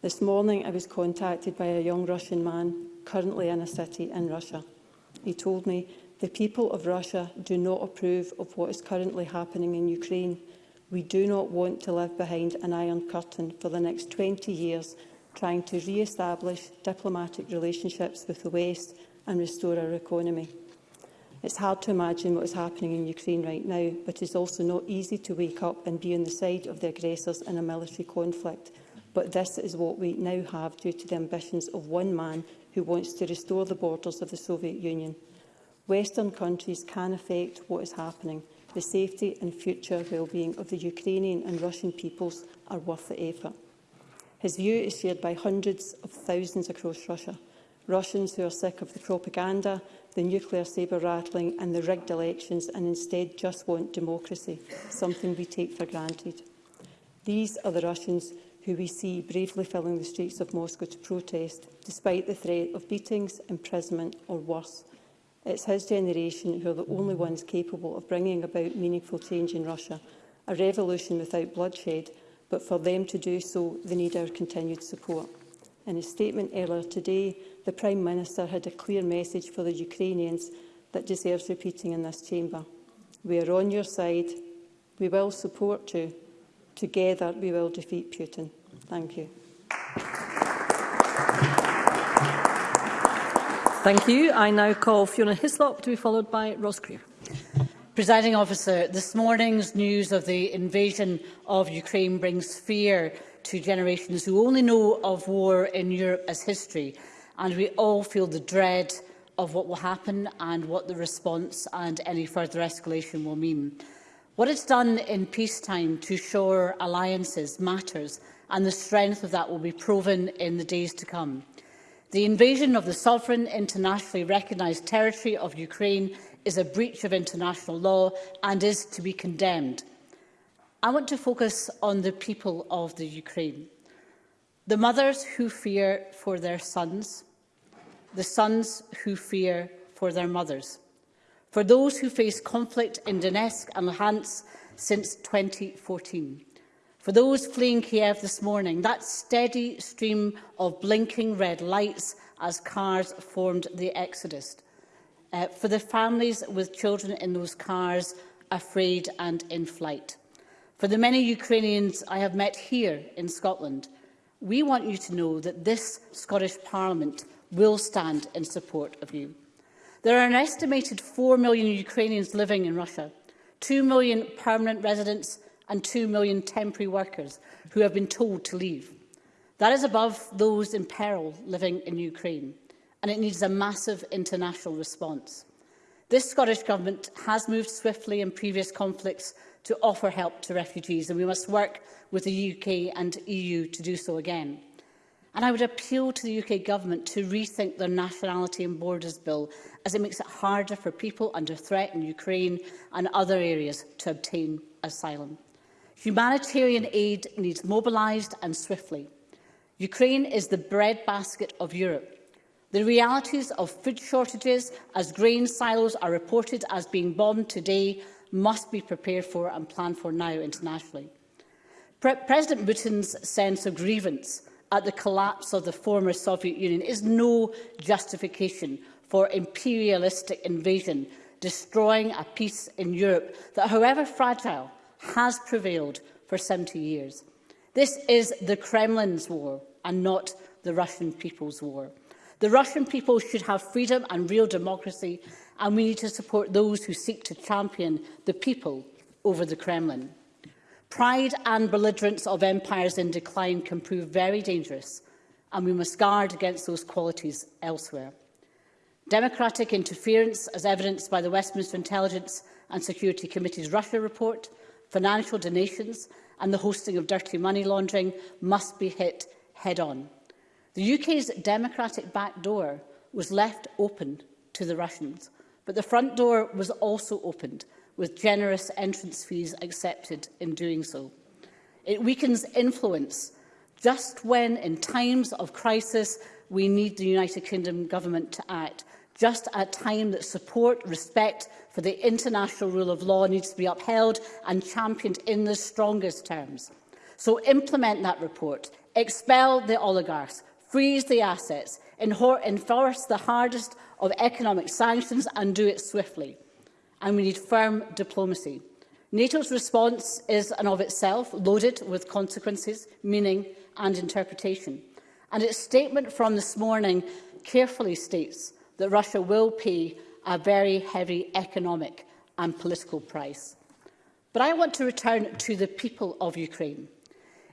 This morning I was contacted by a young Russian man currently in a city in Russia. He told me, the people of Russia do not approve of what is currently happening in Ukraine. We do not want to live behind an iron curtain for the next 20 years, trying to re-establish diplomatic relationships with the West and restore our economy. It's hard to imagine what is happening in Ukraine right now, but it's also not easy to wake up and be on the side of the aggressors in a military conflict but this is what we now have due to the ambitions of one man who wants to restore the borders of the Soviet Union. Western countries can affect what is happening. The safety and future well-being of the Ukrainian and Russian peoples are worth the effort. His view is shared by hundreds of thousands across Russia. Russians who are sick of the propaganda, the nuclear sabre-rattling and the rigged elections and instead just want democracy, something we take for granted. These are the Russians who we see bravely filling the streets of Moscow to protest, despite the threat of beatings, imprisonment or worse. It's his generation who are the only ones capable of bringing about meaningful change in Russia, a revolution without bloodshed, but for them to do so, they need our continued support. In his statement earlier today, the Prime Minister had a clear message for the Ukrainians that deserves repeating in this chamber. We are on your side. We will support you Together we will defeat Putin. Thank you. Thank you. I now call Fiona Hislop to be followed by Ross Greer. Presiding officer, this morning's news of the invasion of Ukraine brings fear to generations who only know of war in Europe as history, and we all feel the dread of what will happen and what the response and any further escalation will mean. What it's done in peacetime to shore alliances matters, and the strength of that will be proven in the days to come. The invasion of the sovereign internationally recognised territory of Ukraine is a breach of international law and is to be condemned. I want to focus on the people of the Ukraine. The mothers who fear for their sons, the sons who fear for their mothers for those who face conflict in Donetsk and Luhansk since 2014. For those fleeing Kiev this morning, that steady stream of blinking red lights as cars formed the exodus. Uh, for the families with children in those cars, afraid and in flight. For the many Ukrainians I have met here in Scotland, we want you to know that this Scottish Parliament will stand in support of you. There are an estimated 4 million Ukrainians living in Russia, 2 million permanent residents and 2 million temporary workers who have been told to leave. That is above those in peril living in Ukraine, and it needs a massive international response. This Scottish Government has moved swiftly in previous conflicts to offer help to refugees, and we must work with the UK and EU to do so again. And I would appeal to the UK Government to rethink their Nationality and Borders Bill, as it makes it harder for people under threat in Ukraine and other areas to obtain asylum. Humanitarian aid needs mobilised and swiftly. Ukraine is the breadbasket of Europe. The realities of food shortages, as grain silos are reported as being bombed today, must be prepared for and planned for now internationally. Pre President Putin's sense of grievance at the collapse of the former Soviet Union is no justification for imperialistic invasion, destroying a peace in Europe that, however fragile, has prevailed for 70 years. This is the Kremlin's war and not the Russian people's war. The Russian people should have freedom and real democracy, and we need to support those who seek to champion the people over the Kremlin. Pride and belligerence of empires in decline can prove very dangerous, and we must guard against those qualities elsewhere. Democratic interference, as evidenced by the Westminster Intelligence and Security Committee's Russia report, financial donations and the hosting of dirty money laundering must be hit head-on. The UK's democratic back door was left open to the Russians, but the front door was also opened with generous entrance fees accepted in doing so. It weakens influence just when, in times of crisis, we need the United Kingdom government to act, just at a time that support, respect for the international rule of law needs to be upheld and championed in the strongest terms. So implement that report, expel the oligarchs, freeze the assets, enforce the hardest of economic sanctions and do it swiftly and we need firm diplomacy. NATO's response is and of itself loaded with consequences, meaning and interpretation. And its statement from this morning carefully states that Russia will pay a very heavy economic and political price. But I want to return to the people of Ukraine.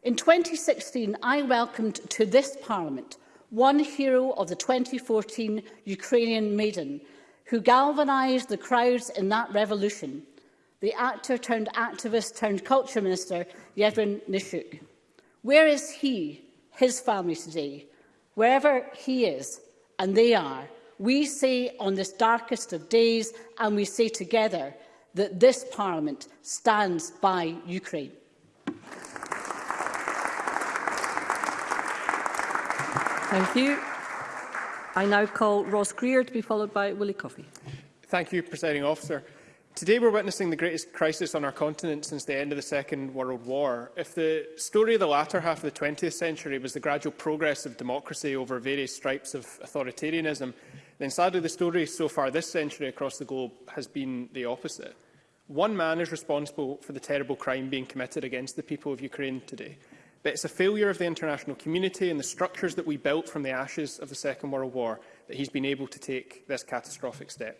In 2016, I welcomed to this Parliament one hero of the 2014 Ukrainian Maiden who galvanised the crowds in that revolution, the actor turned activist turned culture minister, Yevhen Nishuk. Where is he, his family today? Wherever he is, and they are, we say on this darkest of days, and we say together, that this Parliament stands by Ukraine. Thank you. I now call Ross Greer to be followed by Willie Coffey. Thank you, Presiding Officer. Today we're witnessing the greatest crisis on our continent since the end of the Second World War. If the story of the latter half of the 20th century was the gradual progress of democracy over various stripes of authoritarianism, then sadly the story so far this century across the globe has been the opposite. One man is responsible for the terrible crime being committed against the people of Ukraine today. But it's a failure of the international community and the structures that we built from the ashes of the Second World War that he's been able to take this catastrophic step.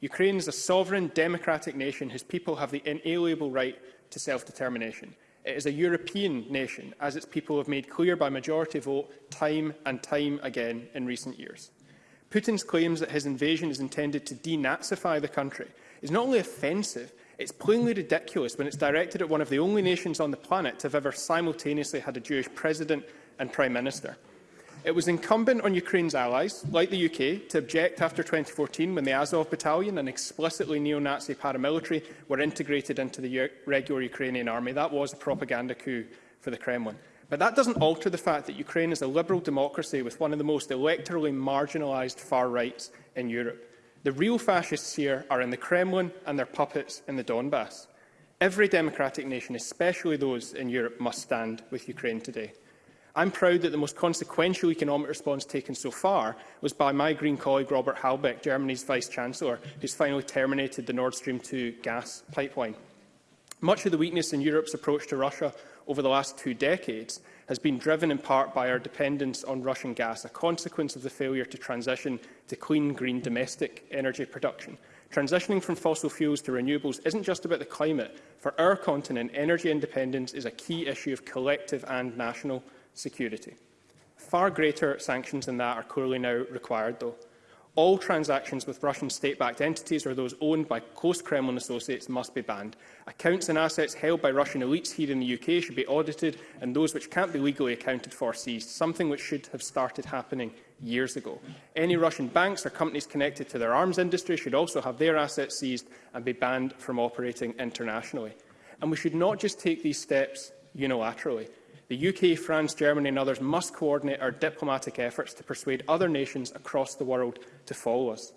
Ukraine is a sovereign, democratic nation whose people have the inalienable right to self-determination. It is a European nation, as its people have made clear by majority vote time and time again in recent years. Putin's claims that his invasion is intended to denazify the country is not only offensive, It's plainly ridiculous when it's directed at one of the only nations on the planet to have ever simultaneously had a Jewish president and prime minister. It was incumbent on Ukraine's allies, like the UK, to object after 2014 when the Azov battalion an explicitly neo-Nazi paramilitary were integrated into the regular Ukrainian army. That was a propaganda coup for the Kremlin. But that doesn't alter the fact that Ukraine is a liberal democracy with one of the most electorally marginalised far rights in Europe. The real fascists here are in the Kremlin and their puppets in the Donbass. Every democratic nation, especially those in Europe, must stand with Ukraine today. I'm proud that the most consequential economic response taken so far was by my Green colleague Robert Halbeck, Germany's Vice-Chancellor, who's finally terminated the Nord Stream 2 gas pipeline. Much of the weakness in Europe's approach to Russia over the last two decades has been driven in part by our dependence on Russian gas, a consequence of the failure to transition to clean, green domestic energy production. Transitioning from fossil fuels to renewables isn't just about the climate. For our continent, energy independence is a key issue of collective and national security. Far greater sanctions than that are clearly now required, though. All transactions with Russian state-backed entities or those owned by close Kremlin associates must be banned. Accounts and assets held by Russian elites here in the UK should be audited and those which can't be legally accounted for seized, something which should have started happening years ago. Any Russian banks or companies connected to their arms industry should also have their assets seized and be banned from operating internationally. And we should not just take these steps unilaterally. The UK, France, Germany and others must coordinate our diplomatic efforts to persuade other nations across the world to follow us.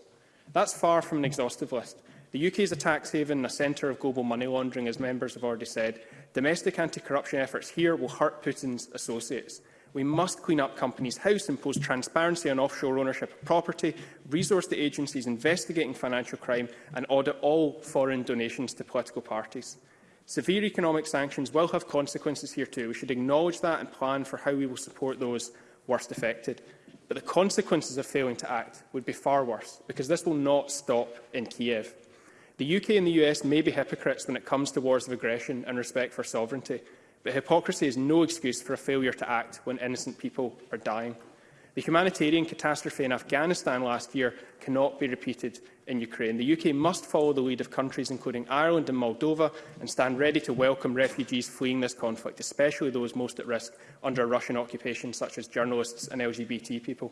That's far from an exhaustive list. The UK is a tax haven and a centre of global money laundering, as members have already said. Domestic anti-corruption efforts here will hurt Putin's associates. We must clean up companies' house, impose transparency on offshore ownership of property, resource the agencies investigating financial crime and audit all foreign donations to political parties. Severe economic sanctions will have consequences here too. We should acknowledge that and plan for how we will support those worst affected. But the consequences of failing to act would be far worse, because this will not stop in Kiev. The UK and the US may be hypocrites when it comes to wars of aggression and respect for sovereignty, but hypocrisy is no excuse for a failure to act when innocent people are dying. The humanitarian catastrophe in Afghanistan last year cannot be repeated, in Ukraine. The UK must follow the lead of countries including Ireland and Moldova and stand ready to welcome refugees fleeing this conflict, especially those most at risk under Russian occupation, such as journalists and LGBT people.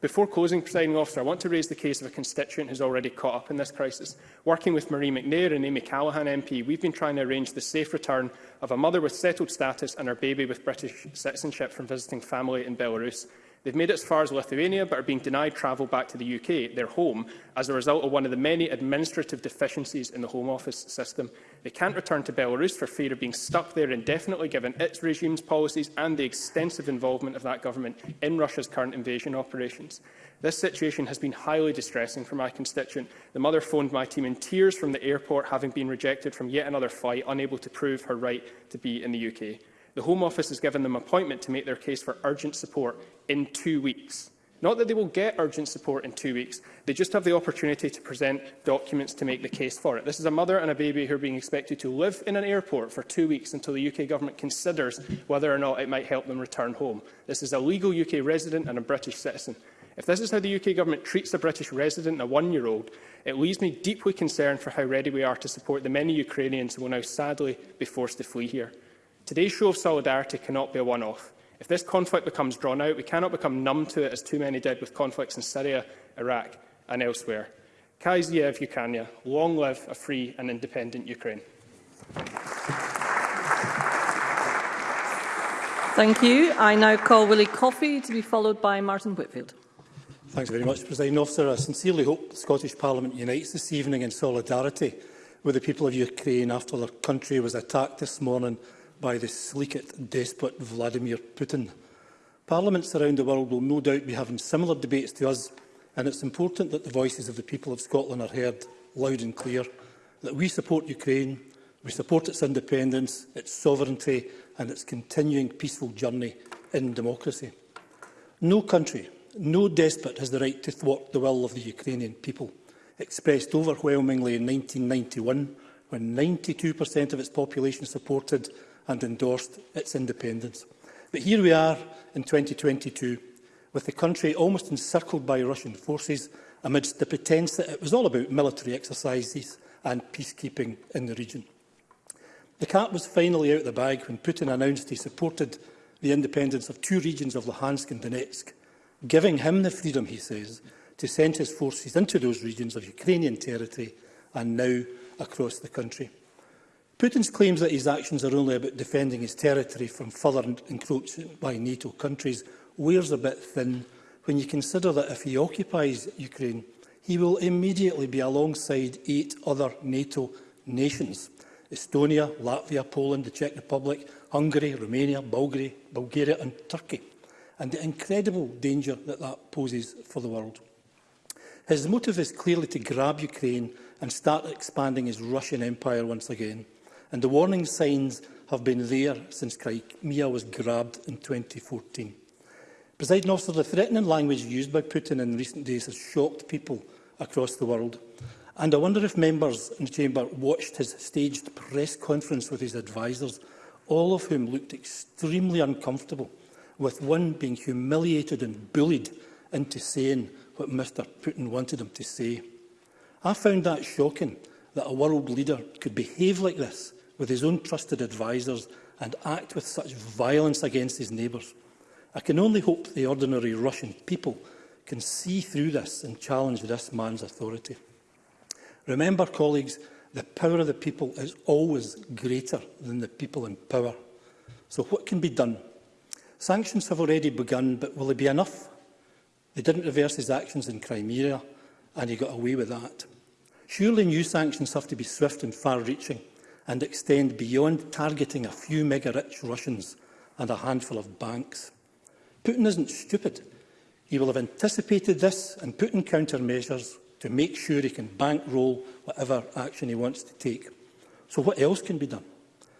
Before closing, presiding officer, I want to raise the case of a constituent who's already caught up in this crisis. Working with Marie McNair and Amy Callaghan MP, we've been trying to arrange the safe return of a mother with settled status and her baby with British citizenship from visiting family in Belarus. They've made it as far as Lithuania, but are being denied travel back to the UK, their home, as a result of one of the many administrative deficiencies in the Home Office system. They can't return to Belarus for fear of being stuck there indefinitely, given its regime's policies and the extensive involvement of that government in Russia's current invasion operations. This situation has been highly distressing for my constituent. The mother phoned my team in tears from the airport, having been rejected from yet another flight, unable to prove her right to be in the UK. The Home Office has given them appointment to make their case for urgent support, in two weeks. Not that they will get urgent support in two weeks, they just have the opportunity to present documents to make the case for it. This is a mother and a baby who are being expected to live in an airport for two weeks until the UK Government considers whether or not it might help them return home. This is a legal UK resident and a British citizen. If this is how the UK Government treats a British resident and a one-year-old, it leaves me deeply concerned for how ready we are to support the many Ukrainians who will now sadly be forced to flee here. Today's show of solidarity cannot be a one-off. If this conflict becomes drawn out, we cannot become numb to it as too many did with conflicts in Syria, Iraq and elsewhere. Kai Ukania, long live a free and independent Ukraine. Thank you. I now call Willie Coffey to be followed by Martin Whitfield. Thanks very much, President Officer. I sincerely hope the Scottish Parliament unites this evening in solidarity with the people of Ukraine after their country was attacked this morning by the sleekit despot Vladimir Putin. Parliaments around the world will no doubt be having similar debates to us, and it's important that the voices of the people of Scotland are heard loud and clear, that we support Ukraine, we support its independence, its sovereignty and its continuing peaceful journey in democracy. No country, no despot has the right to thwart the will of the Ukrainian people, expressed overwhelmingly in 1991 when 92% of its population supported and endorsed its independence. But here we are in 2022, with the country almost encircled by Russian forces amidst the pretense that it was all about military exercises and peacekeeping in the region. The cat was finally out of the bag when Putin announced he supported the independence of two regions of Luhansk and Donetsk, giving him the freedom, he says, to send his forces into those regions of Ukrainian territory and now across the country. Putin's claims that his actions are only about defending his territory from further encroachment by NATO countries wears a bit thin when you consider that if he occupies Ukraine, he will immediately be alongside eight other NATO nations – Estonia, Latvia, Poland, the Czech Republic, Hungary, Romania, Bulgaria, Bulgaria and Turkey, and the incredible danger that that poses for the world. His motive is clearly to grab Ukraine and start expanding his Russian empire once again – and the warning signs have been there since Crimea was grabbed in 2014. Presiding officer, the threatening language used by Putin in recent days has shocked people across the world. And I wonder if members in the chamber watched his staged press conference with his advisers, all of whom looked extremely uncomfortable, with one being humiliated and bullied into saying what Mr Putin wanted him to say. I found that shocking that a world leader could behave like this with his own trusted advisers and act with such violence against his neighbours. I can only hope the ordinary Russian people can see through this and challenge this man's authority. Remember, colleagues, the power of the people is always greater than the people in power. So what can be done? Sanctions have already begun, but will they be enough? They didn't reverse his actions in Crimea, and he got away with that. Surely new sanctions have to be swift and far-reaching and extend beyond targeting a few mega-rich Russians and a handful of banks. Putin isn't stupid. He will have anticipated this and put in countermeasures to make sure he can bankroll whatever action he wants to take. So what else can be done?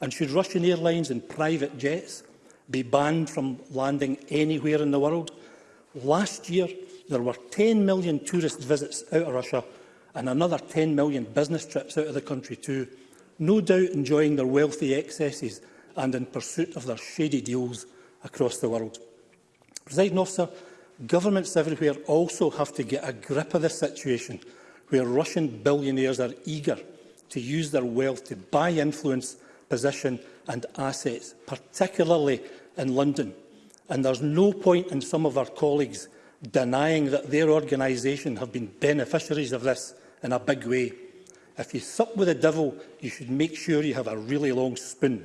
And should Russian airlines and private jets be banned from landing anywhere in the world? Last year, there were 10 million tourist visits out of Russia and another 10 million business trips out of the country too, no doubt enjoying their wealthy excesses and in pursuit of their shady deals across the world. Presiding officer, governments everywhere also have to get a grip of this situation – where Russian billionaires are eager to use their wealth to buy influence, position and assets, particularly in London. And there's no point in some of our colleagues denying that their organisation have been beneficiaries of this in a big way. If you sup with the devil, you should make sure you have a really long spoon.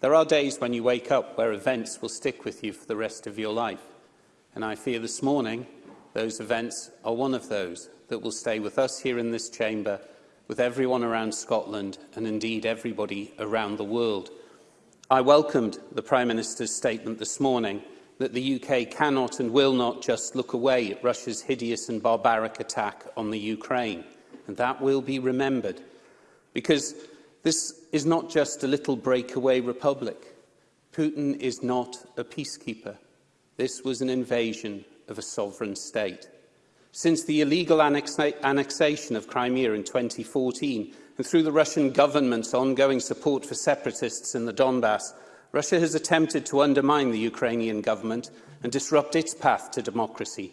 There are days when you wake up where events will stick with you for the rest of your life. And I fear this morning those events are one of those that will stay with us here in this chamber, with everyone around Scotland and indeed everybody around the world. I welcomed the Prime Minister's statement this morning that the UK cannot and will not just look away at Russia's hideous and barbaric attack on the Ukraine. And that will be remembered. Because this is not just a little breakaway republic. Putin is not a peacekeeper. This was an invasion of a sovereign state. Since the illegal annexation of Crimea in 2014 and through the Russian government's ongoing support for separatists in the Donbass, Russia has attempted to undermine the Ukrainian government and disrupt its path to democracy.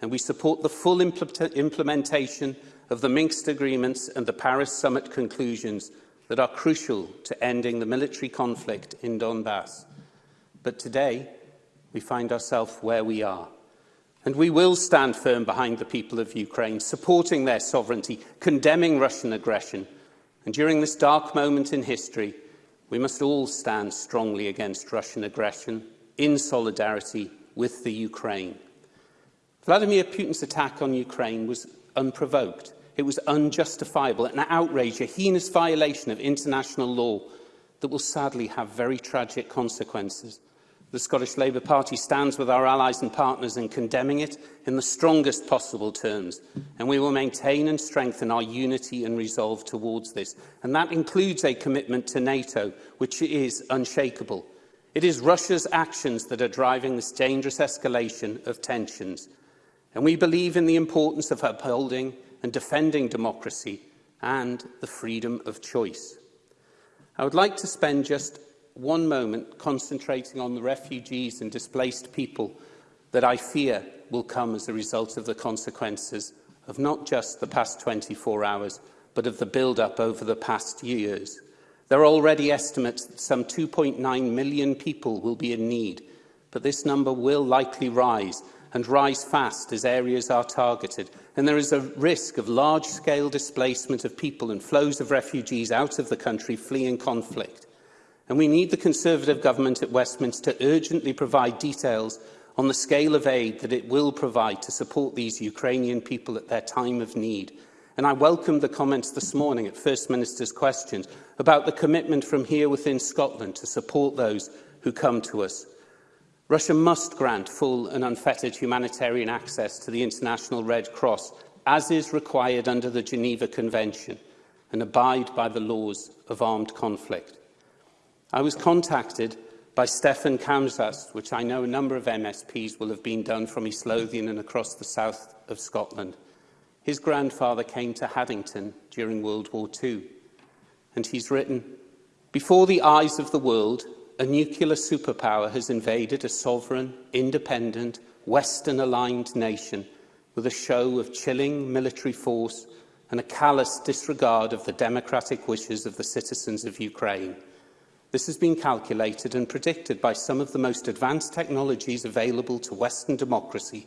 and we support the full impl implementation of the Minsk agreements and the Paris summit conclusions that are crucial to ending the military conflict in Donbass. But today, we find ourselves where we are. And we will stand firm behind the people of Ukraine, supporting their sovereignty, condemning Russian aggression, And during this dark moment in history, we must all stand strongly against Russian aggression in solidarity with the Ukraine. Vladimir Putin's attack on Ukraine was unprovoked. It was unjustifiable, an outrage, a heinous violation of international law that will sadly have very tragic consequences. The Scottish Labour Party stands with our allies and partners in condemning it in the strongest possible terms, and we will maintain and strengthen our unity and resolve towards this. And that includes a commitment to NATO, which is unshakable. It is Russia's actions that are driving this dangerous escalation of tensions. And we believe in the importance of upholding and defending democracy and the freedom of choice. I would like to spend just one moment concentrating on the refugees and displaced people that I fear will come as a result of the consequences of not just the past 24 hours, but of the build-up over the past years. There are already estimates that some 2.9 million people will be in need, but this number will likely rise, and rise fast as areas are targeted, and there is a risk of large-scale displacement of people and flows of refugees out of the country fleeing conflict and we need the Conservative government at Westminster to urgently provide details on the scale of aid that it will provide to support these Ukrainian people at their time of need. And I welcome the comments this morning at First Minister's questions about the commitment from here within Scotland to support those who come to us. Russia must grant full and unfettered humanitarian access to the International Red Cross, as is required under the Geneva Convention, and abide by the laws of armed conflict. I was contacted by Stefan Kamsas, which I know a number of MSPs will have been done from East Lothian and across the south of Scotland. His grandfather came to Haddington during World War II, and he's written, Before the eyes of the world, a nuclear superpower has invaded a sovereign, independent, Western-aligned nation with a show of chilling military force and a callous disregard of the democratic wishes of the citizens of Ukraine. This has been calculated and predicted by some of the most advanced technologies available to Western democracy.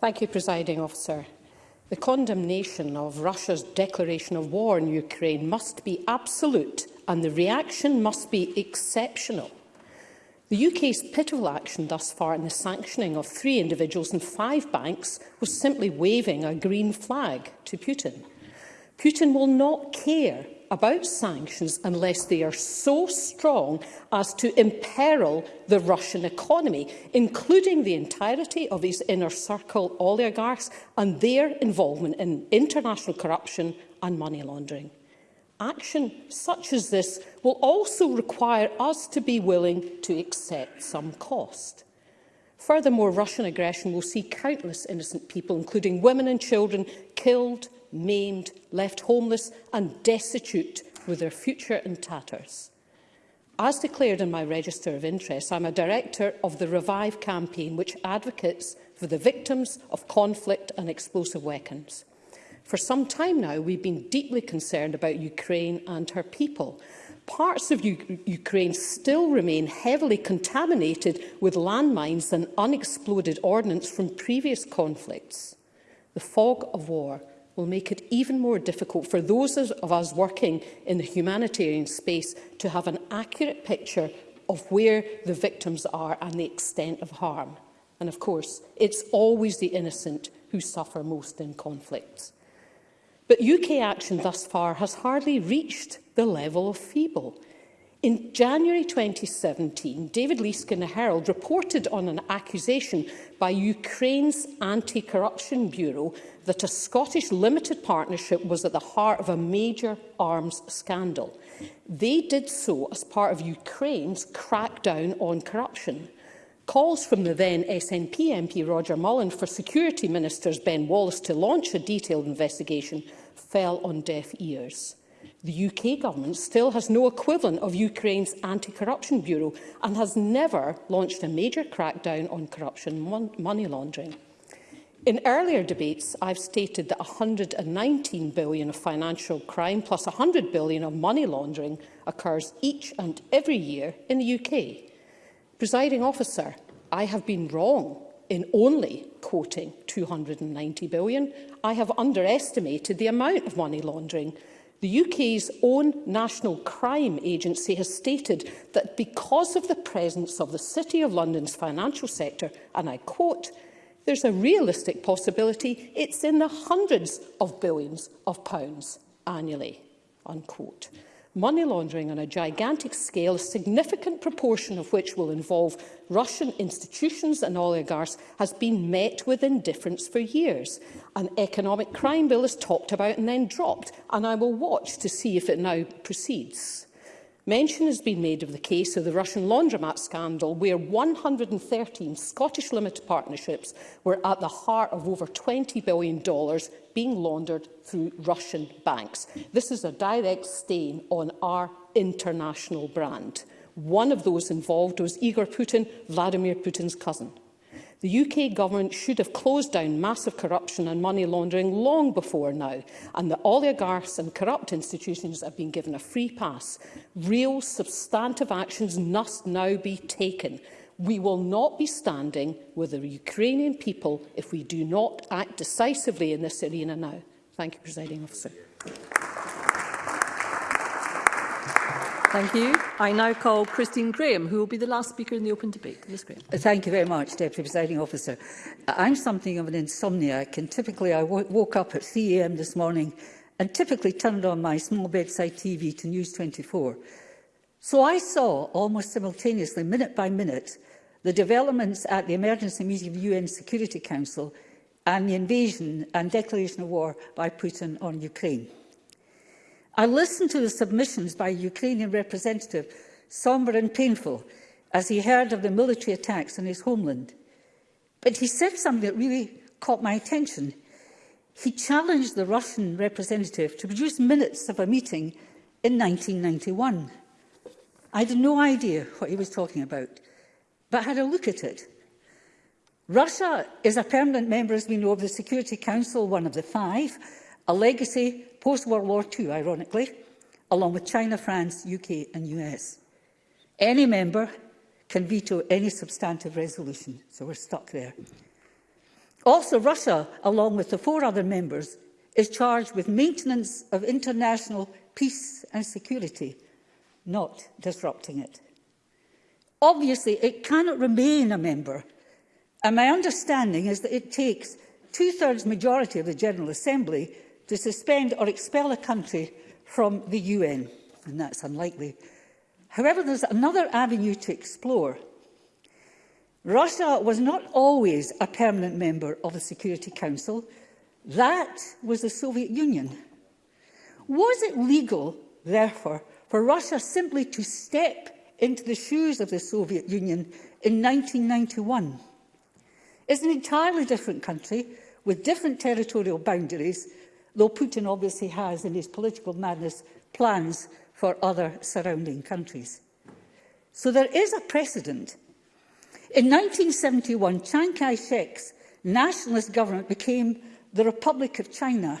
Thank you, Presiding Officer. The condemnation of Russia's declaration of war in Ukraine must be absolute and the reaction must be exceptional. The UK's pitiful action thus far in the sanctioning of three individuals and five banks was simply waving a green flag to Putin. Putin will not care about sanctions unless they are so strong as to imperil the Russian economy, including the entirety of his inner circle oligarchs and their involvement in international corruption and money laundering. Action such as this will also require us to be willing to accept some cost. Furthermore, Russian aggression will see countless innocent people, including women and children, killed, maimed, left homeless and destitute with their future in tatters. As declared in my register of interest, I'm a director of the Revive campaign, which advocates for the victims of conflict and explosive weapons. For some time now, we've been deeply concerned about Ukraine and her people. Parts of U Ukraine still remain heavily contaminated with landmines and unexploded ordnance from previous conflicts. The fog of war will make it even more difficult for those of us working in the humanitarian space to have an accurate picture of where the victims are and the extent of harm. And of course, it's always the innocent who suffer most in conflicts. But UK action thus far has hardly reached the level of feeble. In January 2017, David Leask in the Herald reported on an accusation by Ukraine's Anti-Corruption Bureau that a Scottish limited partnership was at the heart of a major arms scandal. They did so as part of Ukraine's crackdown on corruption. Calls from the then SNP MP Roger Mullen for Security Ministers Ben Wallace to launch a detailed investigation fell on deaf ears. The UK government still has no equivalent of Ukraine's Anti-Corruption Bureau and has never launched a major crackdown on corruption and money laundering. In earlier debates, I've stated that 119 billion of financial crime plus 100 billion of money laundering occurs each and every year in the UK. Presiding officer, I have been wrong in only quoting 290 billion. I have underestimated the amount of money laundering The UK's own National Crime Agency has stated that because of the presence of the City of London's financial sector, and I quote, there's a realistic possibility it's in the hundreds of billions of pounds annually, unquote money laundering on a gigantic scale, a significant proportion of which will involve Russian institutions and oligarchs, has been met with indifference for years. An economic crime bill is talked about and then dropped, and I will watch to see if it now proceeds. Mention has been made of the case of the Russian laundromat scandal, where 113 Scottish limited partnerships were at the heart of over $20 billion being laundered through Russian banks. This is a direct stain on our international brand. One of those involved was Igor Putin, Vladimir Putin's cousin. The UK government should have closed down massive corruption and money laundering long before now, and the oligarchs and corrupt institutions have been given a free pass. Real, substantive actions must now be taken. We will not be standing with the Ukrainian people if we do not act decisively in this arena now. Thank you, Presiding Officer. Thank you. I now call Christine Graham, who will be the last speaker in the open debate. Ms Graham. Uh, thank you very much, Deputy Presiding Officer. Uh, I'm something of an insomniac, and typically I woke up at 3am this morning and typically turned on my small bedside TV to News 24. So I saw, almost simultaneously, minute by minute, the developments at the emergency meeting of the UN Security Council and the invasion and declaration of war by Putin on Ukraine. I listened to the submissions by a Ukrainian representative, somber and painful, as he heard of the military attacks on his homeland. But he said something that really caught my attention. He challenged the Russian representative to produce minutes of a meeting in 1991. I had no idea what he was talking about, but had a look at it. Russia is a permanent member, as we know, of the Security Council, one of the five, a legacy post-World War II, ironically, along with China, France, UK and US. Any member can veto any substantive resolution, so we're stuck there. Also, Russia, along with the four other members, is charged with maintenance of international peace and security, not disrupting it. Obviously, it cannot remain a member, and my understanding is that it takes two-thirds majority of the General Assembly to suspend or expel a country from the UN, and that's unlikely. However, there's another avenue to explore. Russia was not always a permanent member of the Security Council. That was the Soviet Union. Was it legal, therefore, for Russia simply to step into the shoes of the Soviet Union in 1991? It's an entirely different country with different territorial boundaries though Putin obviously has, in his political madness, plans for other surrounding countries. So there is a precedent. In 1971, Chiang Kai-shek's nationalist government became the Republic of China,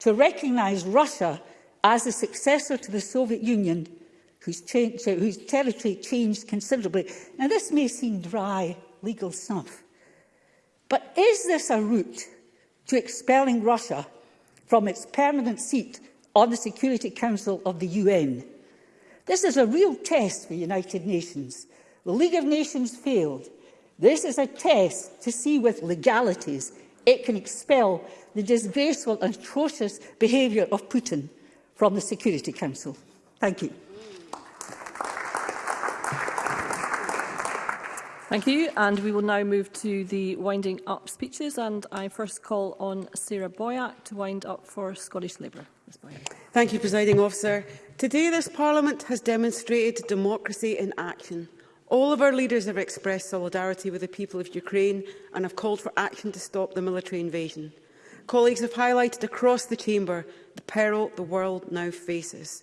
to recognise Russia as a successor to the Soviet Union whose, change, whose territory changed considerably. Now, this may seem dry legal stuff, but is this a route to expelling Russia from its permanent seat on the Security Council of the UN. This is a real test for United Nations. The League of Nations failed. This is a test to see with legalities it can expel the disgraceful and atrocious behaviour of Putin from the Security Council. Thank you. Thank you. And we will now move to the winding up speeches. And I first call on Sarah Boyack to wind up for Scottish Labour. Thank you, Presiding Officer. Today, this Parliament has demonstrated democracy in action. All of our leaders have expressed solidarity with the people of Ukraine and have called for action to stop the military invasion. Colleagues have highlighted across the chamber the peril the world now faces.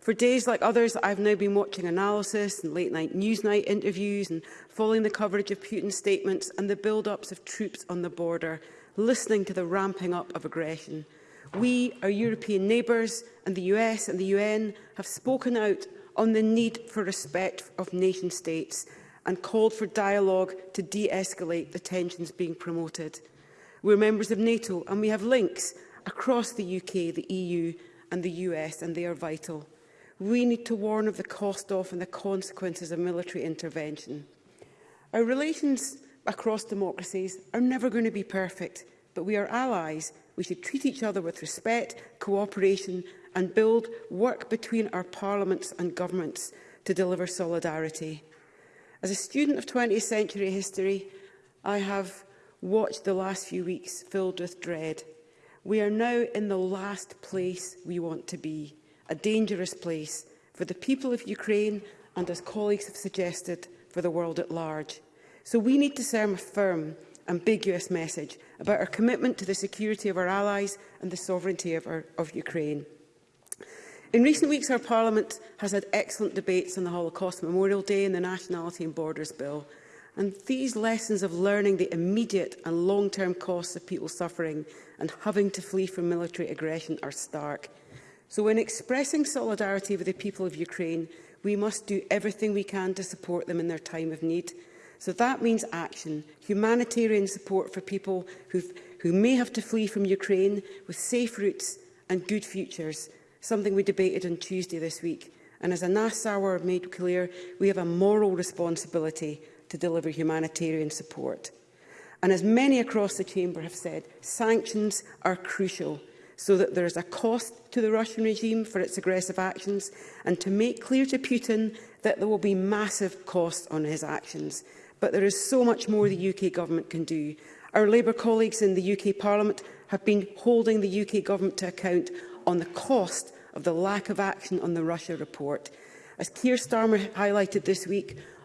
For days like others, I've now been watching analysis and late-night news night interviews and following the coverage of Putin's statements and the build-ups of troops on the border, listening to the ramping up of aggression. We, our European neighbours and the US and the UN have spoken out on the need for respect of nation-states and called for dialogue to de-escalate the tensions being promoted. We're members of NATO and we have links across the UK, the EU and the US and they are vital we need to warn of the cost of and the consequences of military intervention. Our relations across democracies are never going to be perfect, but we are allies. We should treat each other with respect, cooperation and build work between our parliaments and governments to deliver solidarity. As a student of 20th century history, I have watched the last few weeks filled with dread. We are now in the last place we want to be a dangerous place for the people of Ukraine and, as colleagues have suggested, for the world at large. So we need to send a firm, ambiguous message about our commitment to the security of our allies and the sovereignty of, our, of Ukraine. In recent weeks, our Parliament has had excellent debates on the Holocaust Memorial Day and the Nationality and Borders Bill. And these lessons of learning the immediate and long-term costs of people suffering and having to flee from military aggression are stark. So in expressing solidarity with the people of Ukraine, we must do everything we can to support them in their time of need. So that means action, humanitarian support for people who may have to flee from Ukraine with safe routes and good futures, something we debated on Tuesday this week. And as Anas Sauer made clear, we have a moral responsibility to deliver humanitarian support. And as many across the chamber have said, sanctions are crucial so that there is a cost to the Russian regime for its aggressive actions and to make clear to Putin that there will be massive costs on his actions. But there is so much more the UK government can do. Our Labour colleagues in the UK Parliament have been holding the UK government to account on the cost of the lack of action on the Russia report. As Keir Starmer highlighted this week,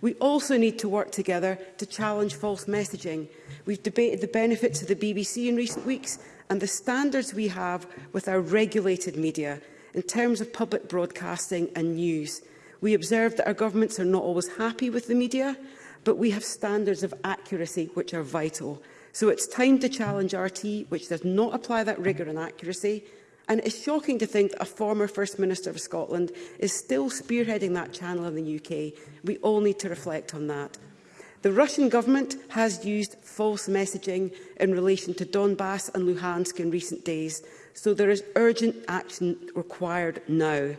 We also need to work together to challenge false messaging. We've debated the benefits of the BBC in recent weeks and the standards we have with our regulated media in terms of public broadcasting and news. We observe that our governments are not always happy with the media, but we have standards of accuracy which are vital. So it's time to challenge RT, which does not apply that rigour and accuracy. And it's shocking to think that a former First Minister of Scotland is still spearheading that channel in the UK. We all need to reflect on that. The Russian government has used false messaging in relation to Donbass and Luhansk in recent days, so there is urgent action required now.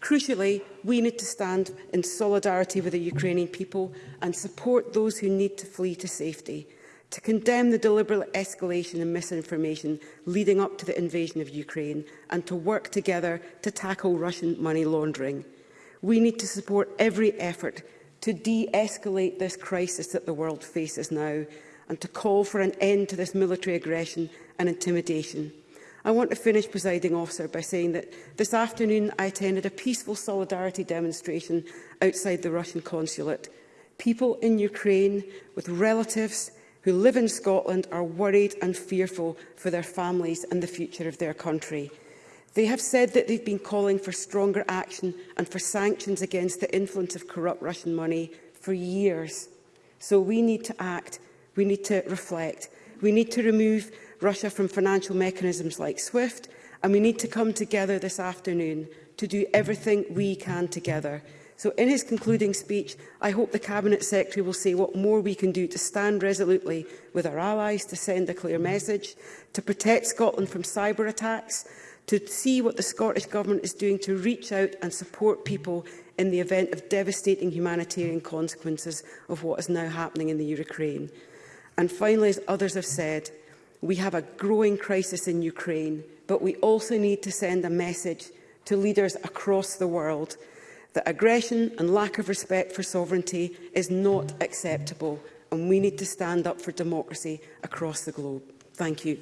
Crucially, we need to stand in solidarity with the Ukrainian people and support those who need to flee to safety, to condemn the deliberate escalation and misinformation leading up to the invasion of Ukraine, and to work together to tackle Russian money laundering. We need to support every effort to de-escalate this crisis that the world faces now, and to call for an end to this military aggression and intimidation. I want to finish, presiding officer, by saying that this afternoon I attended a peaceful solidarity demonstration outside the Russian consulate. People in Ukraine with relatives who live in Scotland are worried and fearful for their families and the future of their country. They have said that they've been calling for stronger action and for sanctions against the influence of corrupt Russian money for years. So we need to act, we need to reflect, we need to remove Russia from financial mechanisms like SWIFT, and we need to come together this afternoon to do everything we can together. So in his concluding speech, I hope the Cabinet Secretary will say what more we can do to stand resolutely with our allies to send a clear message, to protect Scotland from cyber attacks, to see what the Scottish Government is doing to reach out and support people in the event of devastating humanitarian consequences of what is now happening in the Ukraine. And finally, as others have said, We have a growing crisis in Ukraine, but we also need to send a message to leaders across the world that aggression and lack of respect for sovereignty is not acceptable and we need to stand up for democracy across the globe. Thank you.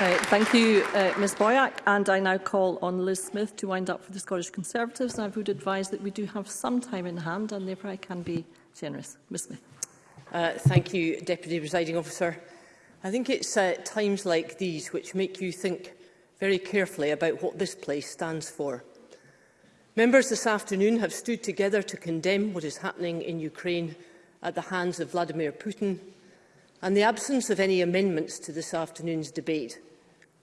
Right, uh, thank you, uh, Ms Boyack. And I now call on Liz Smith to wind up for the Scottish Conservatives. And I would advise that we do have some time in hand, and therefore I can be generous. Ms Smith. Uh, thank you, Deputy Presiding Officer. I think it's uh, times like these which make you think very carefully about what this place stands for. Members this afternoon have stood together to condemn what is happening in Ukraine at the hands of Vladimir Putin, and the absence of any amendments to this afternoon's debate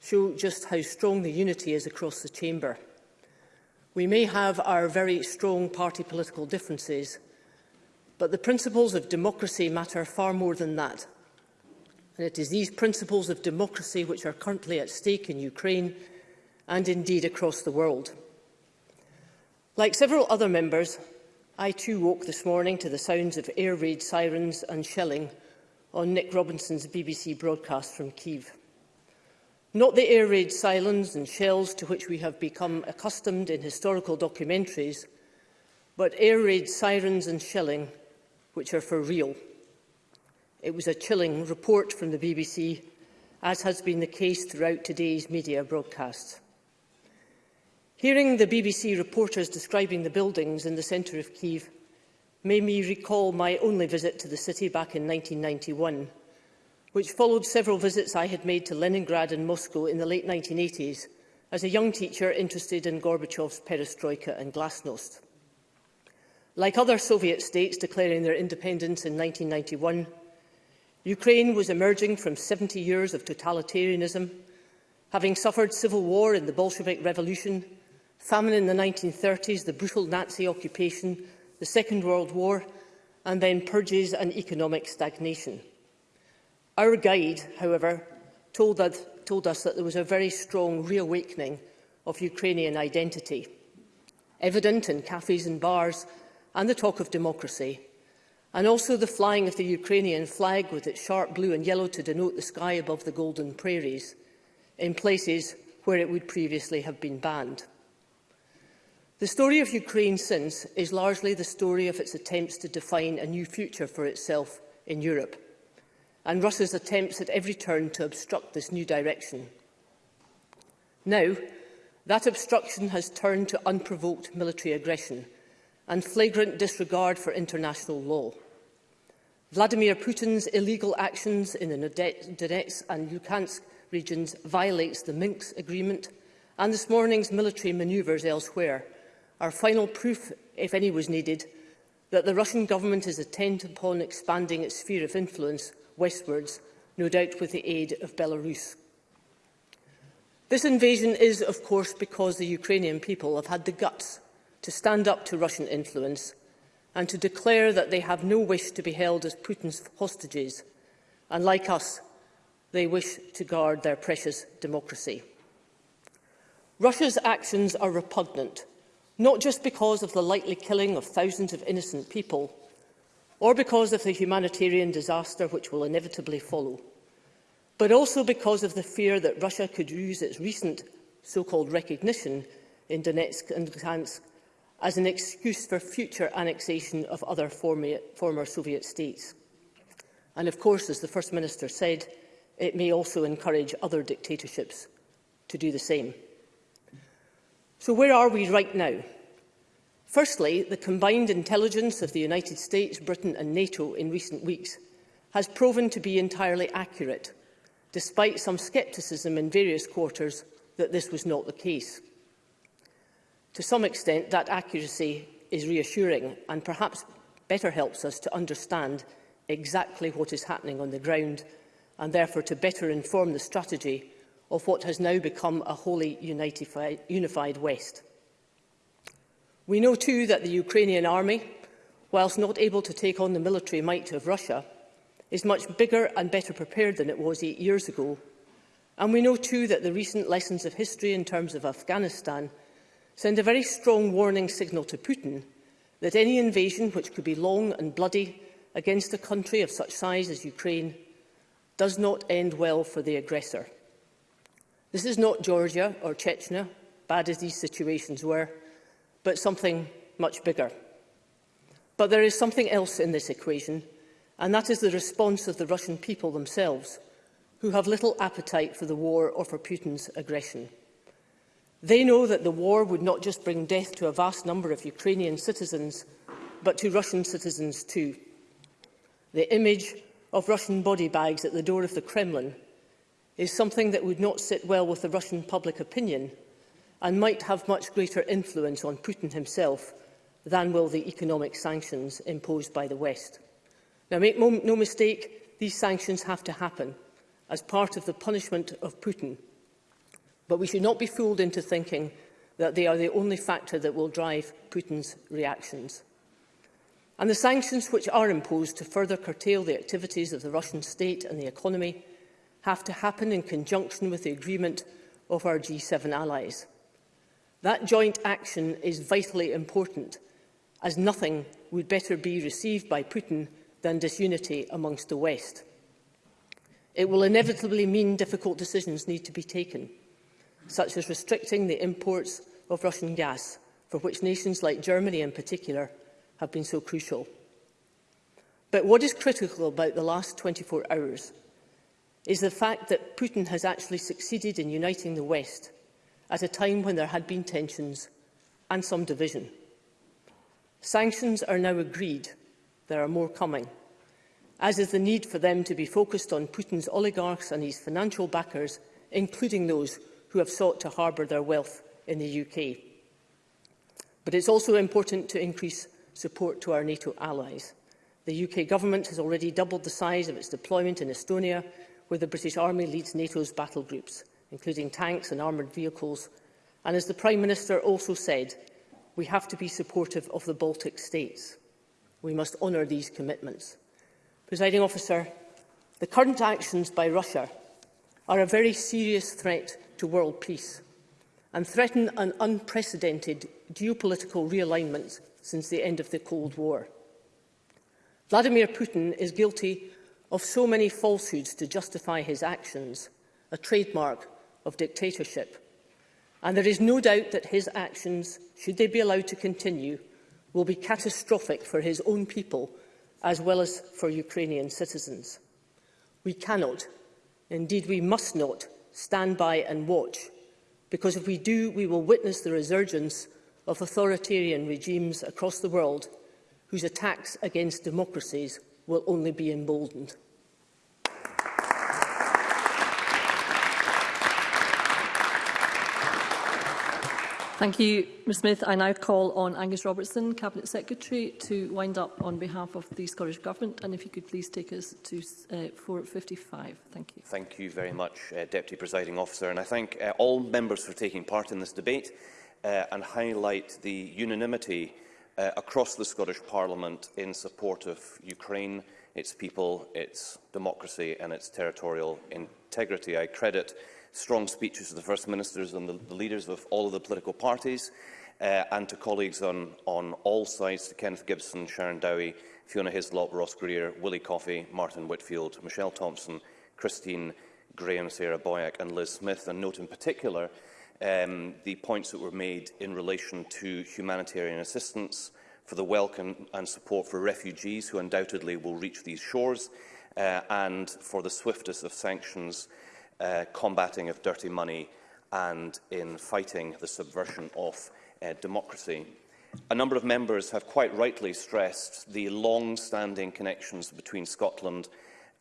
show just how strong the unity is across the chamber. We may have our very strong party political differences, But the principles of democracy matter far more than that. And it is these principles of democracy which are currently at stake in Ukraine and indeed across the world. Like several other members, I too woke this morning to the sounds of air raid sirens and shelling on Nick Robinson's BBC broadcast from Kyiv. Not the air raid sirens and shells to which we have become accustomed in historical documentaries, but air raid sirens and shelling which are for real. It was a chilling report from the BBC, as has been the case throughout today's media broadcasts. Hearing the BBC reporters describing the buildings in the centre of Kiev made me recall my only visit to the city back in 1991, which followed several visits I had made to Leningrad and Moscow in the late 1980s as a young teacher interested in Gorbachev's perestroika and glasnost. Like other Soviet states declaring their independence in 1991, Ukraine was emerging from 70 years of totalitarianism, having suffered civil war in the Bolshevik Revolution, famine in the 1930s, the brutal Nazi occupation, the Second World War, and then purges and economic stagnation. Our guide, however, told, that, told us that there was a very strong reawakening of Ukrainian identity, evident in cafes and bars and the talk of democracy, and also the flying of the Ukrainian flag with its sharp blue and yellow to denote the sky above the golden prairies, in places where it would previously have been banned. The story of Ukraine since is largely the story of its attempts to define a new future for itself in Europe, and Russia's attempts at every turn to obstruct this new direction. Now, that obstruction has turned to unprovoked military aggression – and flagrant disregard for international law. Vladimir Putin's illegal actions in the Donetsk and Luhansk regions violates the Minsk agreement and this morning's military manoeuvres elsewhere are final proof, if any was needed, that the Russian government is intent upon expanding its sphere of influence westwards, no doubt with the aid of Belarus. This invasion is, of course, because the Ukrainian people have had the guts to stand up to Russian influence and to declare that they have no wish to be held as Putin's hostages, and like us, they wish to guard their precious democracy. Russia's actions are repugnant, not just because of the likely killing of thousands of innocent people, or because of the humanitarian disaster which will inevitably follow, but also because of the fear that Russia could use its recent so-called recognition in Donetsk and Luhansk as an excuse for future annexation of other former Soviet states. And of course, as the First Minister said, it may also encourage other dictatorships to do the same. So where are we right now? Firstly, the combined intelligence of the United States, Britain and NATO in recent weeks has proven to be entirely accurate, despite some scepticism in various quarters that this was not the case. To some extent, that accuracy is reassuring and perhaps better helps us to understand exactly what is happening on the ground and therefore to better inform the strategy of what has now become a wholly unified, unified West. We know too that the Ukrainian army, whilst not able to take on the military might of Russia, is much bigger and better prepared than it was eight years ago. And we know too that the recent lessons of history in terms of Afghanistan – send a very strong warning signal to Putin that any invasion which could be long and bloody against a country of such size as Ukraine does not end well for the aggressor. This is not Georgia or Chechnya, bad as these situations were, but something much bigger. But there is something else in this equation, and that is the response of the Russian people themselves, who have little appetite for the war or for Putin's aggression. They know that the war would not just bring death to a vast number of Ukrainian citizens, but to Russian citizens too. The image of Russian body bags at the door of the Kremlin is something that would not sit well with the Russian public opinion and might have much greater influence on Putin himself than will the economic sanctions imposed by the West. Now, make no mistake, these sanctions have to happen as part of the punishment of Putin – But we should not be fooled into thinking that they are the only factor that will drive Putin's reactions. And the sanctions which are imposed to further curtail the activities of the Russian state and the economy have to happen in conjunction with the agreement of our G7 allies. That joint action is vitally important, as nothing would better be received by Putin than disunity amongst the West. It will inevitably mean difficult decisions need to be taken such as restricting the imports of Russian gas, for which nations like Germany in particular have been so crucial. But what is critical about the last 24 hours is the fact that Putin has actually succeeded in uniting the West at a time when there had been tensions and some division. Sanctions are now agreed. There are more coming, as is the need for them to be focused on Putin's oligarchs and his financial backers, including those who have sought to harbour their wealth in the UK. But it's also important to increase support to our NATO allies. The UK government has already doubled the size of its deployment in Estonia, where the British Army leads NATO's battle groups, including tanks and armoured vehicles. And as the Prime Minister also said, we have to be supportive of the Baltic states. We must honour these commitments. Presiding officer, the current actions by Russia are a very serious threat to world peace and threaten an unprecedented geopolitical realignment since the end of the Cold War. Vladimir Putin is guilty of so many falsehoods to justify his actions, a trademark of dictatorship. And there is no doubt that his actions, should they be allowed to continue, will be catastrophic for his own people as well as for Ukrainian citizens. We cannot, indeed we must not, stand by and watch, because if we do, we will witness the resurgence of authoritarian regimes across the world whose attacks against democracies will only be emboldened. Thank you, Ms Smith. I now call on Angus Robertson, Cabinet Secretary, to wind up on behalf of the Scottish Government. And if you could please take us to uh, 4.55. Thank you. Thank you very much, uh, Deputy Presiding Officer. And I thank uh, all members for taking part in this debate uh, and highlight the unanimity uh, across the Scottish Parliament in support of Ukraine, its people, its democracy and its territorial integrity. I credit strong speeches to the First Ministers and the, the leaders of all of the political parties uh, and to colleagues on, on all sides, to Kenneth Gibson, Sharon Dowie, Fiona Hislop, Ross Greer, Willie Coffey, Martin Whitfield, Michelle Thompson, Christine Graham, Sarah Boyack and Liz Smith, and note in particular um, the points that were made in relation to humanitarian assistance for the welcome and support for refugees who undoubtedly will reach these shores uh, and for the swiftest of sanctions uh, uh, combating of dirty money and in fighting the subversion of uh, democracy. A number of members have quite rightly stressed the long-standing connections between Scotland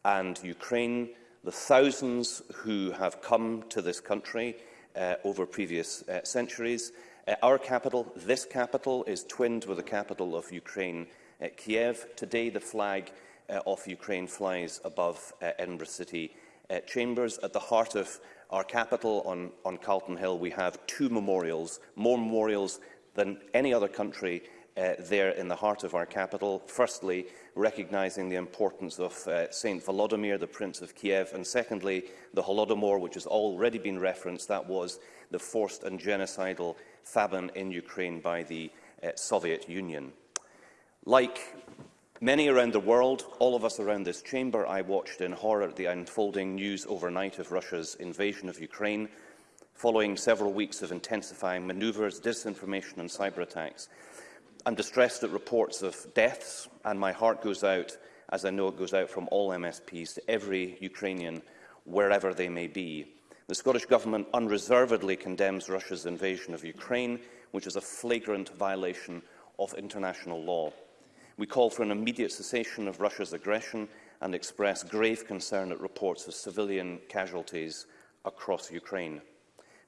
and Ukraine, the thousands who have come to this country uh, over previous uh, centuries. Uh, our capital, this capital, is twinned with the capital of Ukraine, uh, Kiev. Today, the flag uh, of Ukraine flies above uh, Edinburgh City uh, chambers. At the heart of our capital on, on Carlton Hill, we have two memorials, more memorials than any other country uh, there in the heart of our capital. Firstly, recognising the importance of uh, St Volodymyr, the Prince of Kiev, and secondly, the Holodomor, which has already been referenced. That was the forced and genocidal famine in Ukraine by the uh, Soviet Union. Like Many around the world, all of us around this chamber, I watched in horror the unfolding news overnight of Russia's invasion of Ukraine, following several weeks of intensifying maneuvers, disinformation and cyber attacks. I'm distressed at reports of deaths, and my heart goes out, as I know it goes out from all MSPs, to every Ukrainian, wherever they may be. The Scottish Government unreservedly condemns Russia's invasion of Ukraine, which is a flagrant violation of international law. We call for an immediate cessation of Russia's aggression and express grave concern at reports of civilian casualties across Ukraine.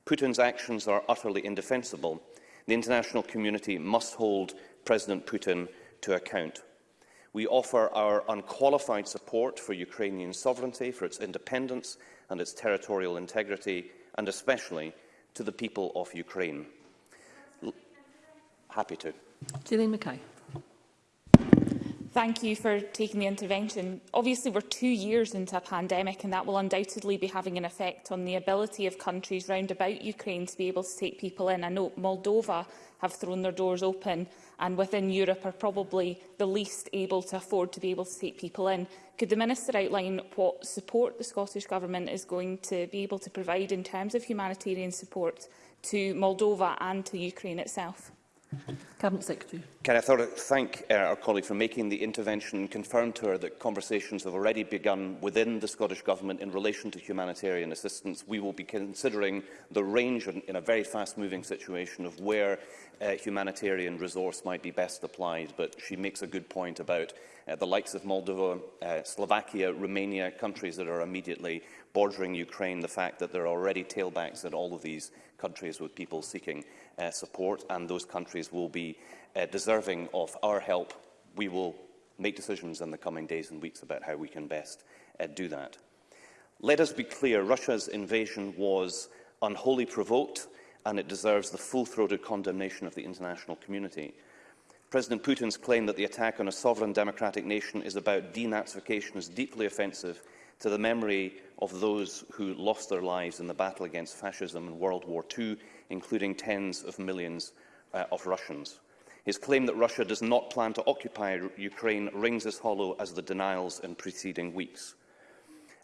Putin's actions are utterly indefensible. The international community must hold President Putin to account. We offer our unqualified support for Ukrainian sovereignty, for its independence and its territorial integrity, and especially to the people of Ukraine. L happy to. Gillian McKay. Thank you for taking the intervention. Obviously, we're two years into a pandemic and that will undoubtedly be having an effect on the ability of countries round about Ukraine to be able to take people in. I know Moldova have thrown their doors open and within Europe are probably the least able to afford to be able to take people in. Could the Minister outline what support the Scottish Government is going to be able to provide in terms of humanitarian support to Moldova and to Ukraine itself? Cabinet Secretary. Can I thank uh, our colleague for making the intervention and confirm to her that conversations have already begun within the Scottish Government in relation to humanitarian assistance. We will be considering the range in, in a very fast-moving situation of where uh, humanitarian resource might be best applied, but she makes a good point about uh, the likes of Moldova, uh, Slovakia, Romania, countries that are immediately bordering Ukraine the fact that there are already tailbacks in all of these countries with people seeking uh, support, and those countries will be uh, deserving of our help. We will make decisions in the coming days and weeks about how we can best uh, do that. Let us be clear, Russia's invasion was unholy provoked and it deserves the full-throated condemnation of the international community. President Putin's claim that the attack on a sovereign democratic nation is about denazification is deeply offensive to the memory of those who lost their lives in the battle against fascism in World War II, including tens of millions uh, of Russians. His claim that Russia does not plan to occupy Ukraine rings as hollow as the denials in preceding weeks.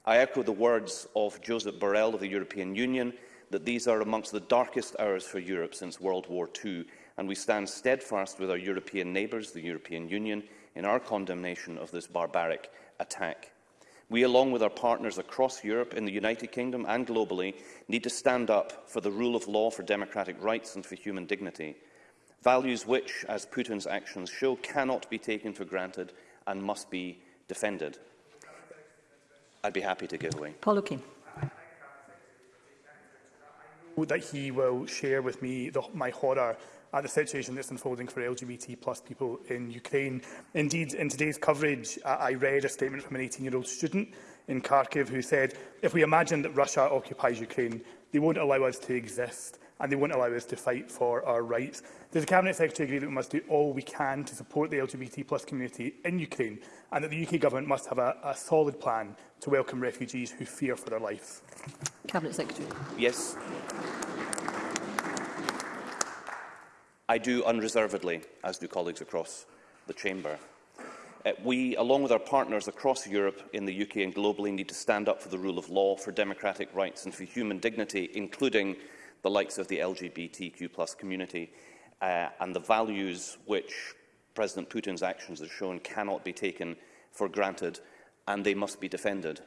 I echo the words of Joseph Borrell of the European Union that these are amongst the darkest hours for Europe since World War II, and we stand steadfast with our European neighbours, the European Union, in our condemnation of this barbaric attack. We, along with our partners across Europe, in the United Kingdom and globally, need to stand up for the rule of law, for democratic rights and for human dignity, values which, as Putin's actions show, cannot be taken for granted and must be defended. I'd be happy to give away. Paul O'Keefe that he will share with me the, my horror at the situation that's unfolding for LGBT plus people in Ukraine. Indeed, in today's coverage, I read a statement from an 18-year-old student in Kharkiv who said, if we imagine that Russia occupies Ukraine, they won't allow us to exist and they won't allow us to fight for our rights. Does the Cabinet Secretary agree that we must do all we can to support the LGBT plus community in Ukraine and that the UK Government must have a, a solid plan to welcome refugees who fear for their lives? Cabinet Secretary. Yes. I do unreservedly, as do colleagues across the Chamber. Uh, we, along with our partners across Europe, in the UK and globally, need to stand up for the rule of law, for democratic rights and for human dignity, including the likes of the LGBTQ community uh, and the values which President Putin's actions have shown cannot be taken for granted and they must be defended.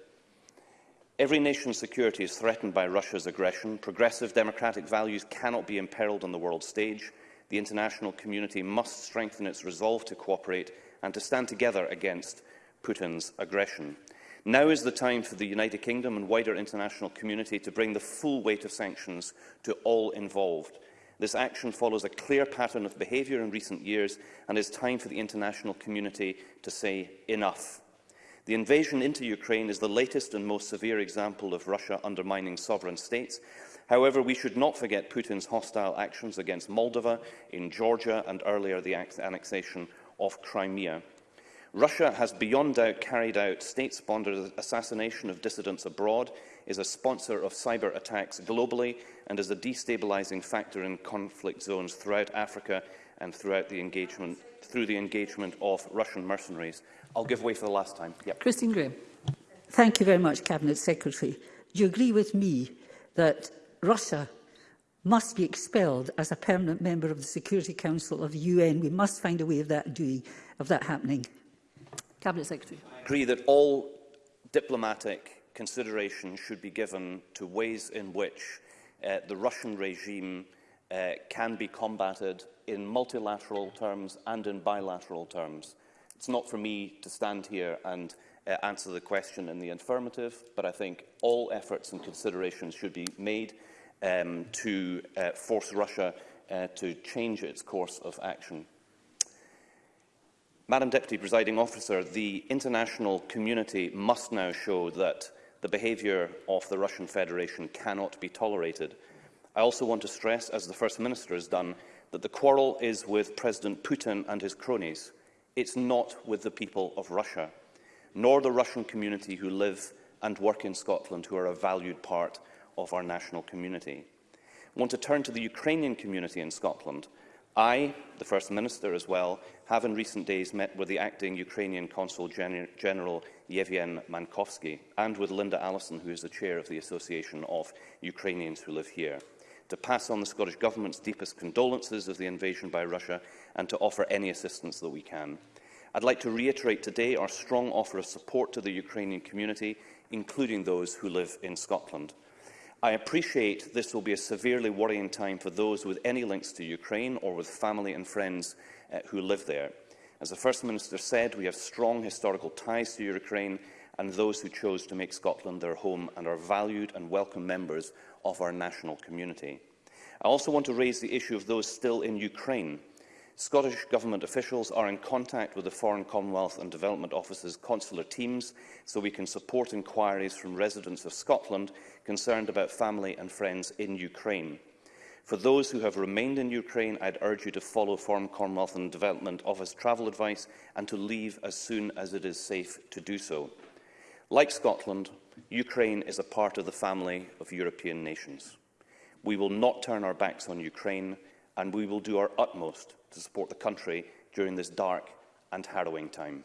Every nation's security is threatened by Russia's aggression. Progressive democratic values cannot be imperiled on the world stage the international community must strengthen its resolve to cooperate and to stand together against Putin's aggression. Now is the time for the United Kingdom and wider international community to bring the full weight of sanctions to all involved. This action follows a clear pattern of behaviour in recent years and is time for the international community to say enough. The invasion into Ukraine is the latest and most severe example of Russia undermining sovereign states However, we should not forget Putin's hostile actions against Moldova, in Georgia, and earlier the annexation of Crimea. Russia has beyond doubt carried out state-sponsored assassination of dissidents abroad, is a sponsor of cyber attacks globally, and is a destabilizing factor in conflict zones throughout Africa and throughout the engagement, through the engagement of Russian mercenaries. I'll give way for the last time. Yep. Christine Graham. Thank you very much, Cabinet Secretary. Do you agree with me that Russia must be expelled as a permanent member of the Security Council of the UN. We must find a way of that, doing, of that happening. Cabinet Secretary. I agree that all diplomatic consideration should be given to ways in which uh, the Russian regime uh, can be combated in multilateral terms and in bilateral terms. It's not for me to stand here and uh, answer the question in the affirmative, but I think all efforts and considerations should be made um, to uh, force Russia uh, to change its course of action. Madam Deputy Presiding Officer, the international community must now show that the behaviour of the Russian Federation cannot be tolerated. I also want to stress, as the First Minister has done, that the quarrel is with President Putin and his cronies. It's not with the people of Russia, nor the Russian community who live and work in Scotland, who are a valued part of our national community. I want to turn to the Ukrainian community in Scotland. I, the First Minister as well, have in recent days met with the acting Ukrainian Consul Gen General Yevhen Mankovsky and with Linda Allison, who is the chair of the Association of Ukrainians who live here, to pass on the Scottish Government's deepest condolences of the invasion by Russia and to offer any assistance that we can. I'd like to reiterate today our strong offer of support to the Ukrainian community, including those who live in Scotland. I appreciate this will be a severely worrying time for those with any links to Ukraine or with family and friends uh, who live there. As the First Minister said, we have strong historical ties to Ukraine and those who chose to make Scotland their home and are valued and welcome members of our national community. I also want to raise the issue of those still in Ukraine. Scottish Government officials are in contact with the Foreign Commonwealth and Development Office's consular teams so we can support inquiries from residents of Scotland concerned about family and friends in Ukraine. For those who have remained in Ukraine, I'd urge you to follow Foreign Commonwealth and Development Office travel advice and to leave as soon as it is safe to do so. Like Scotland, Ukraine is a part of the family of European nations. We will not turn our backs on Ukraine, and we will do our utmost to support the country during this dark and harrowing time.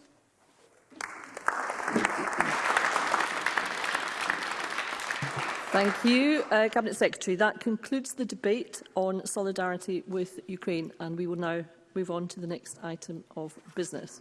Thank you, uh, Cabinet Secretary. That concludes the debate on solidarity with Ukraine, and we will now move on to the next item of business.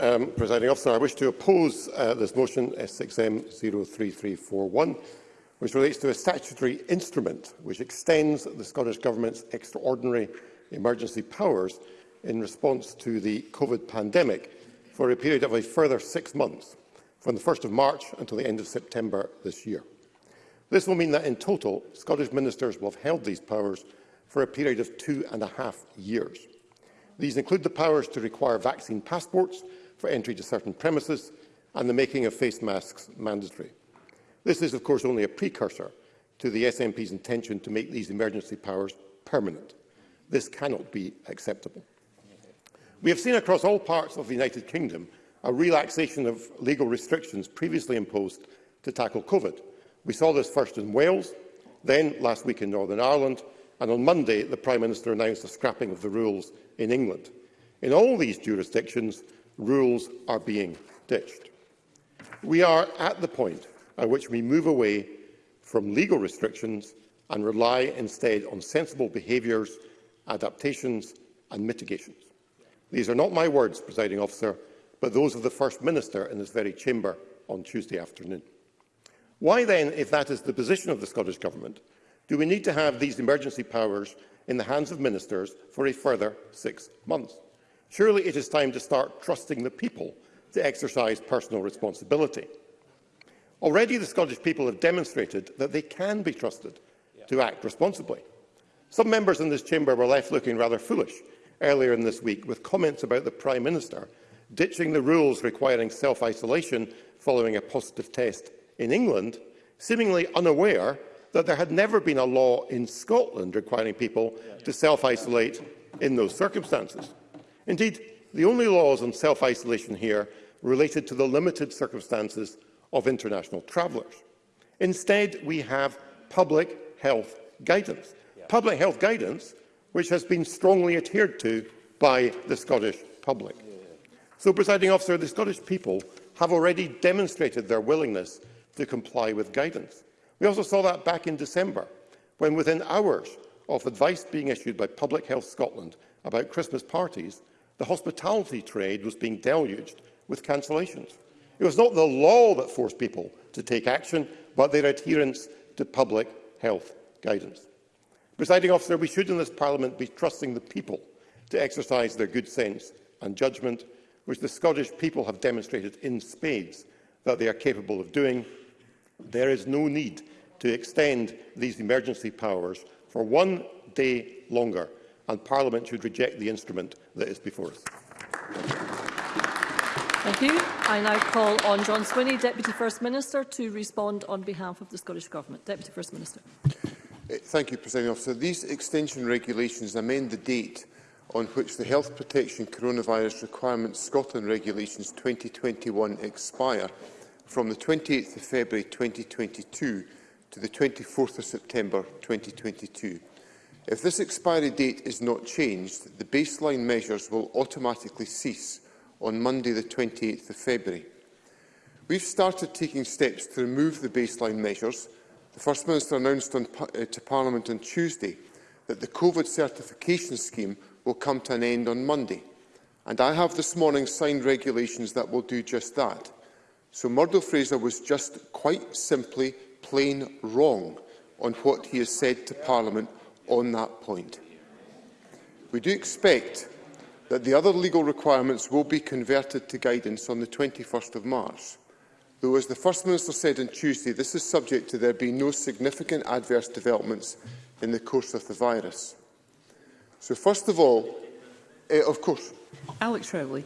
Um, Presiding Officer, I wish to oppose uh, this motion S6M03341, which relates to a statutory instrument which extends the Scottish Government's extraordinary emergency powers in response to the COVID pandemic for a period of a further six months from the 1st of March until the end of September this year. This will mean that in total, Scottish ministers will have held these powers for a period of two and a half years. These include the powers to require vaccine passports for entry to certain premises and the making of face masks mandatory. This is, of course, only a precursor to the SNP's intention to make these emergency powers permanent. This cannot be acceptable. We have seen across all parts of the United Kingdom a relaxation of legal restrictions previously imposed to tackle COVID. We saw this first in Wales, then last week in Northern Ireland, and on Monday the Prime Minister announced the scrapping of the rules in England. In all these jurisdictions, rules are being ditched. We are at the point at which we move away from legal restrictions and rely instead on sensible behaviours, adaptations and mitigations. These are not my words, presiding officer but those of the First Minister in this very chamber on Tuesday afternoon. Why then, if that is the position of the Scottish Government, do we need to have these emergency powers in the hands of ministers for a further six months? Surely it is time to start trusting the people to exercise personal responsibility. Already the Scottish people have demonstrated that they can be trusted to act responsibly. Some members in this chamber were left looking rather foolish earlier in this week with comments about the Prime Minister ditching the rules requiring self-isolation following a positive test in England, seemingly unaware that there had never been a law in Scotland requiring people to self-isolate in those circumstances. Indeed, the only laws on self-isolation here related to the limited circumstances of international travellers. Instead, we have public health guidance. Public health guidance which has been strongly adhered to by the Scottish public. So, presiding officer, the Scottish people have already demonstrated their willingness to comply with guidance. We also saw that back in December, when within hours of advice being issued by Public Health Scotland about Christmas parties, the hospitality trade was being deluged with cancellations. It was not the law that forced people to take action, but their adherence to public health guidance. Presiding officer, we should in this Parliament be trusting the people to exercise their good sense and judgment which the Scottish people have demonstrated in spades that they are capable of doing, there is no need to extend these emergency powers for one day longer, and Parliament should reject the instrument that is before us. Thank you. I now call on John Swinney, Deputy First Minister, to respond on behalf of the Scottish Government. Deputy First Minister. Thank you, President Officer. These extension regulations amend the date on which the Health Protection Coronavirus Requirements Scotland Regulations 2021 expire from the 28th of February 2022 to the 24th of September 2022. If this expiry date is not changed, the baseline measures will automatically cease on Monday the 28th of February. We've started taking steps to remove the baseline measures. The First Minister announced on, uh, to Parliament on Tuesday that the COVID certification scheme will come to an end on Monday. And I have this morning signed regulations that will do just that. So Murdo Fraser was just quite simply plain wrong on what he has said to Parliament on that point. We do expect that the other legal requirements will be converted to guidance on the 21st of March. Though, as the First Minister said on Tuesday, this is subject to there being no significant adverse developments in the course of the virus. So first of all, uh, of course. Alex Rowley.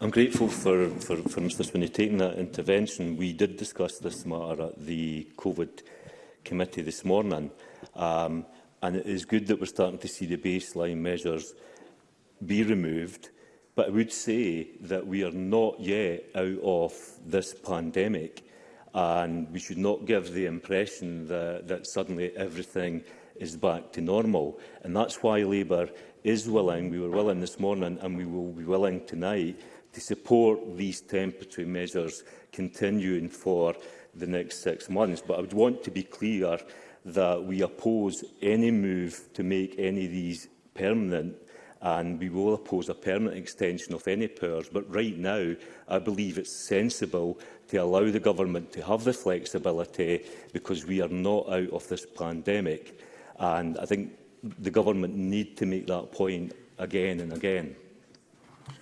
I'm grateful for, for, for Mr Swinney taking that intervention. We did discuss this matter at the COVID committee this morning. Um, and it is good that we're starting to see the baseline measures be removed. But I would say that we are not yet out of this pandemic and we should not give the impression that, that suddenly everything is back to normal. And that's why Labour is willing, we were willing this morning and we will be willing tonight to support these temporary measures continuing for the next six months. But I would want to be clear that we oppose any move to make any of these permanent and we will oppose a permanent extension of any powers. But right now, I believe it's sensible to allow the government to have the flexibility because we are not out of this pandemic. And I think the government need to make that point again and again.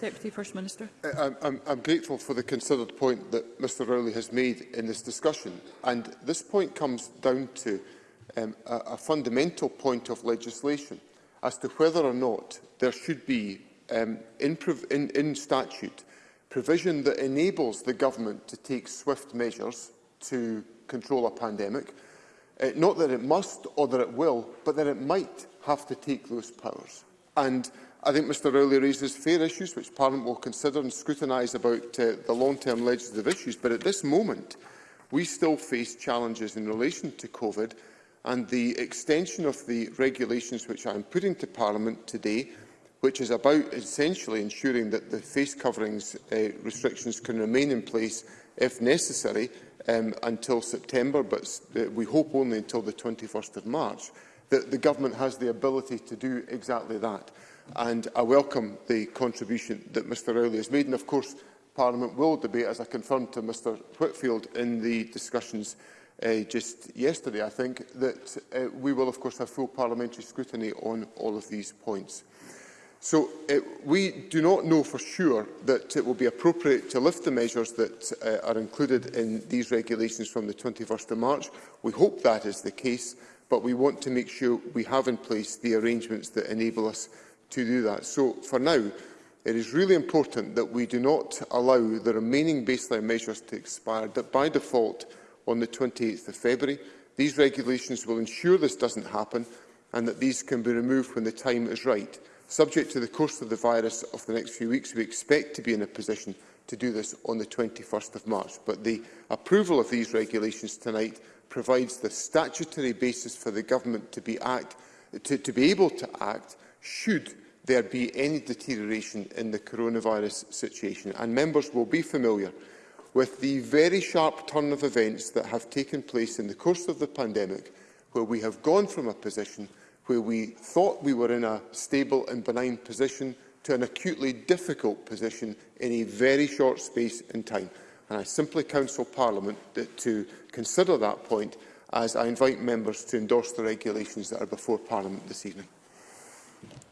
Deputy First Minister. Uh, I'm, I'm, I'm grateful for the considered point that Mr Rowley has made in this discussion. And this point comes down to um, a, a fundamental point of legislation as to whether or not there should be um, in, in, in statute provision that enables the government to take swift measures to control a pandemic, Uh, not that it must or that it will, but that it might have to take those powers. And I think Mr Rowley raises fair issues which Parliament will consider and scrutinise about uh, the long-term legislative issues. But at this moment, we still face challenges in relation to COVID and the extension of the regulations which I am putting to Parliament today, which is about essentially ensuring that the face coverings uh, restrictions can remain in place if necessary, um, until September, but we hope only until the 21st of March, that the government has the ability to do exactly that. And I welcome the contribution that Mr Rowley has made. And of course, Parliament will debate, as I confirmed to Mr Whitfield in the discussions uh, just yesterday, I think, that uh, we will of course have full parliamentary scrutiny on all of these points. So uh, we do not know for sure that it will be appropriate to lift the measures that uh, are included in these regulations from the 21st of March. We hope that is the case, but we want to make sure we have in place the arrangements that enable us to do that. So for now, it is really important that we do not allow the remaining baseline measures to expire that by default on the 28th of February. These regulations will ensure this doesn't happen and that these can be removed when the time is right. Subject to the course of the virus of the next few weeks, we expect to be in a position to do this on the 21st of March. But the approval of these regulations tonight provides the statutory basis for the government to be, act, to, to be able to act should there be any deterioration in the coronavirus situation. And members will be familiar with the very sharp turn of events that have taken place in the course of the pandemic, where we have gone from a position where we thought we were in a stable and benign position to an acutely difficult position in a very short space in time. And I simply counsel Parliament that, to consider that point as I invite members to endorse the regulations that are before Parliament this evening.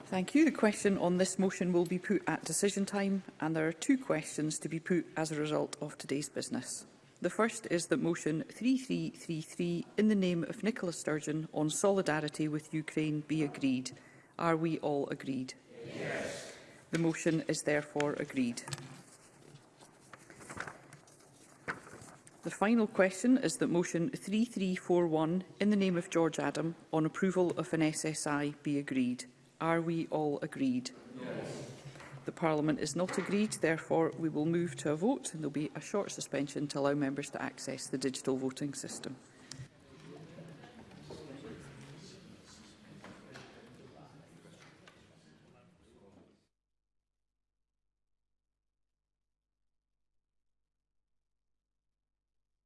Thank you. The question on this motion will be put at decision time and there are two questions to be put as a result of today's business. The first is that motion 3333 in the name of Nicola Sturgeon on solidarity with Ukraine be agreed. Are we all agreed? Yes. The motion is therefore agreed. The final question is that motion 3341 in the name of George Adam on approval of an SSI be agreed. Are we all agreed? Yes the Parliament is not agreed. Therefore, we will move to a vote and there will be a short suspension to allow members to access the digital voting system.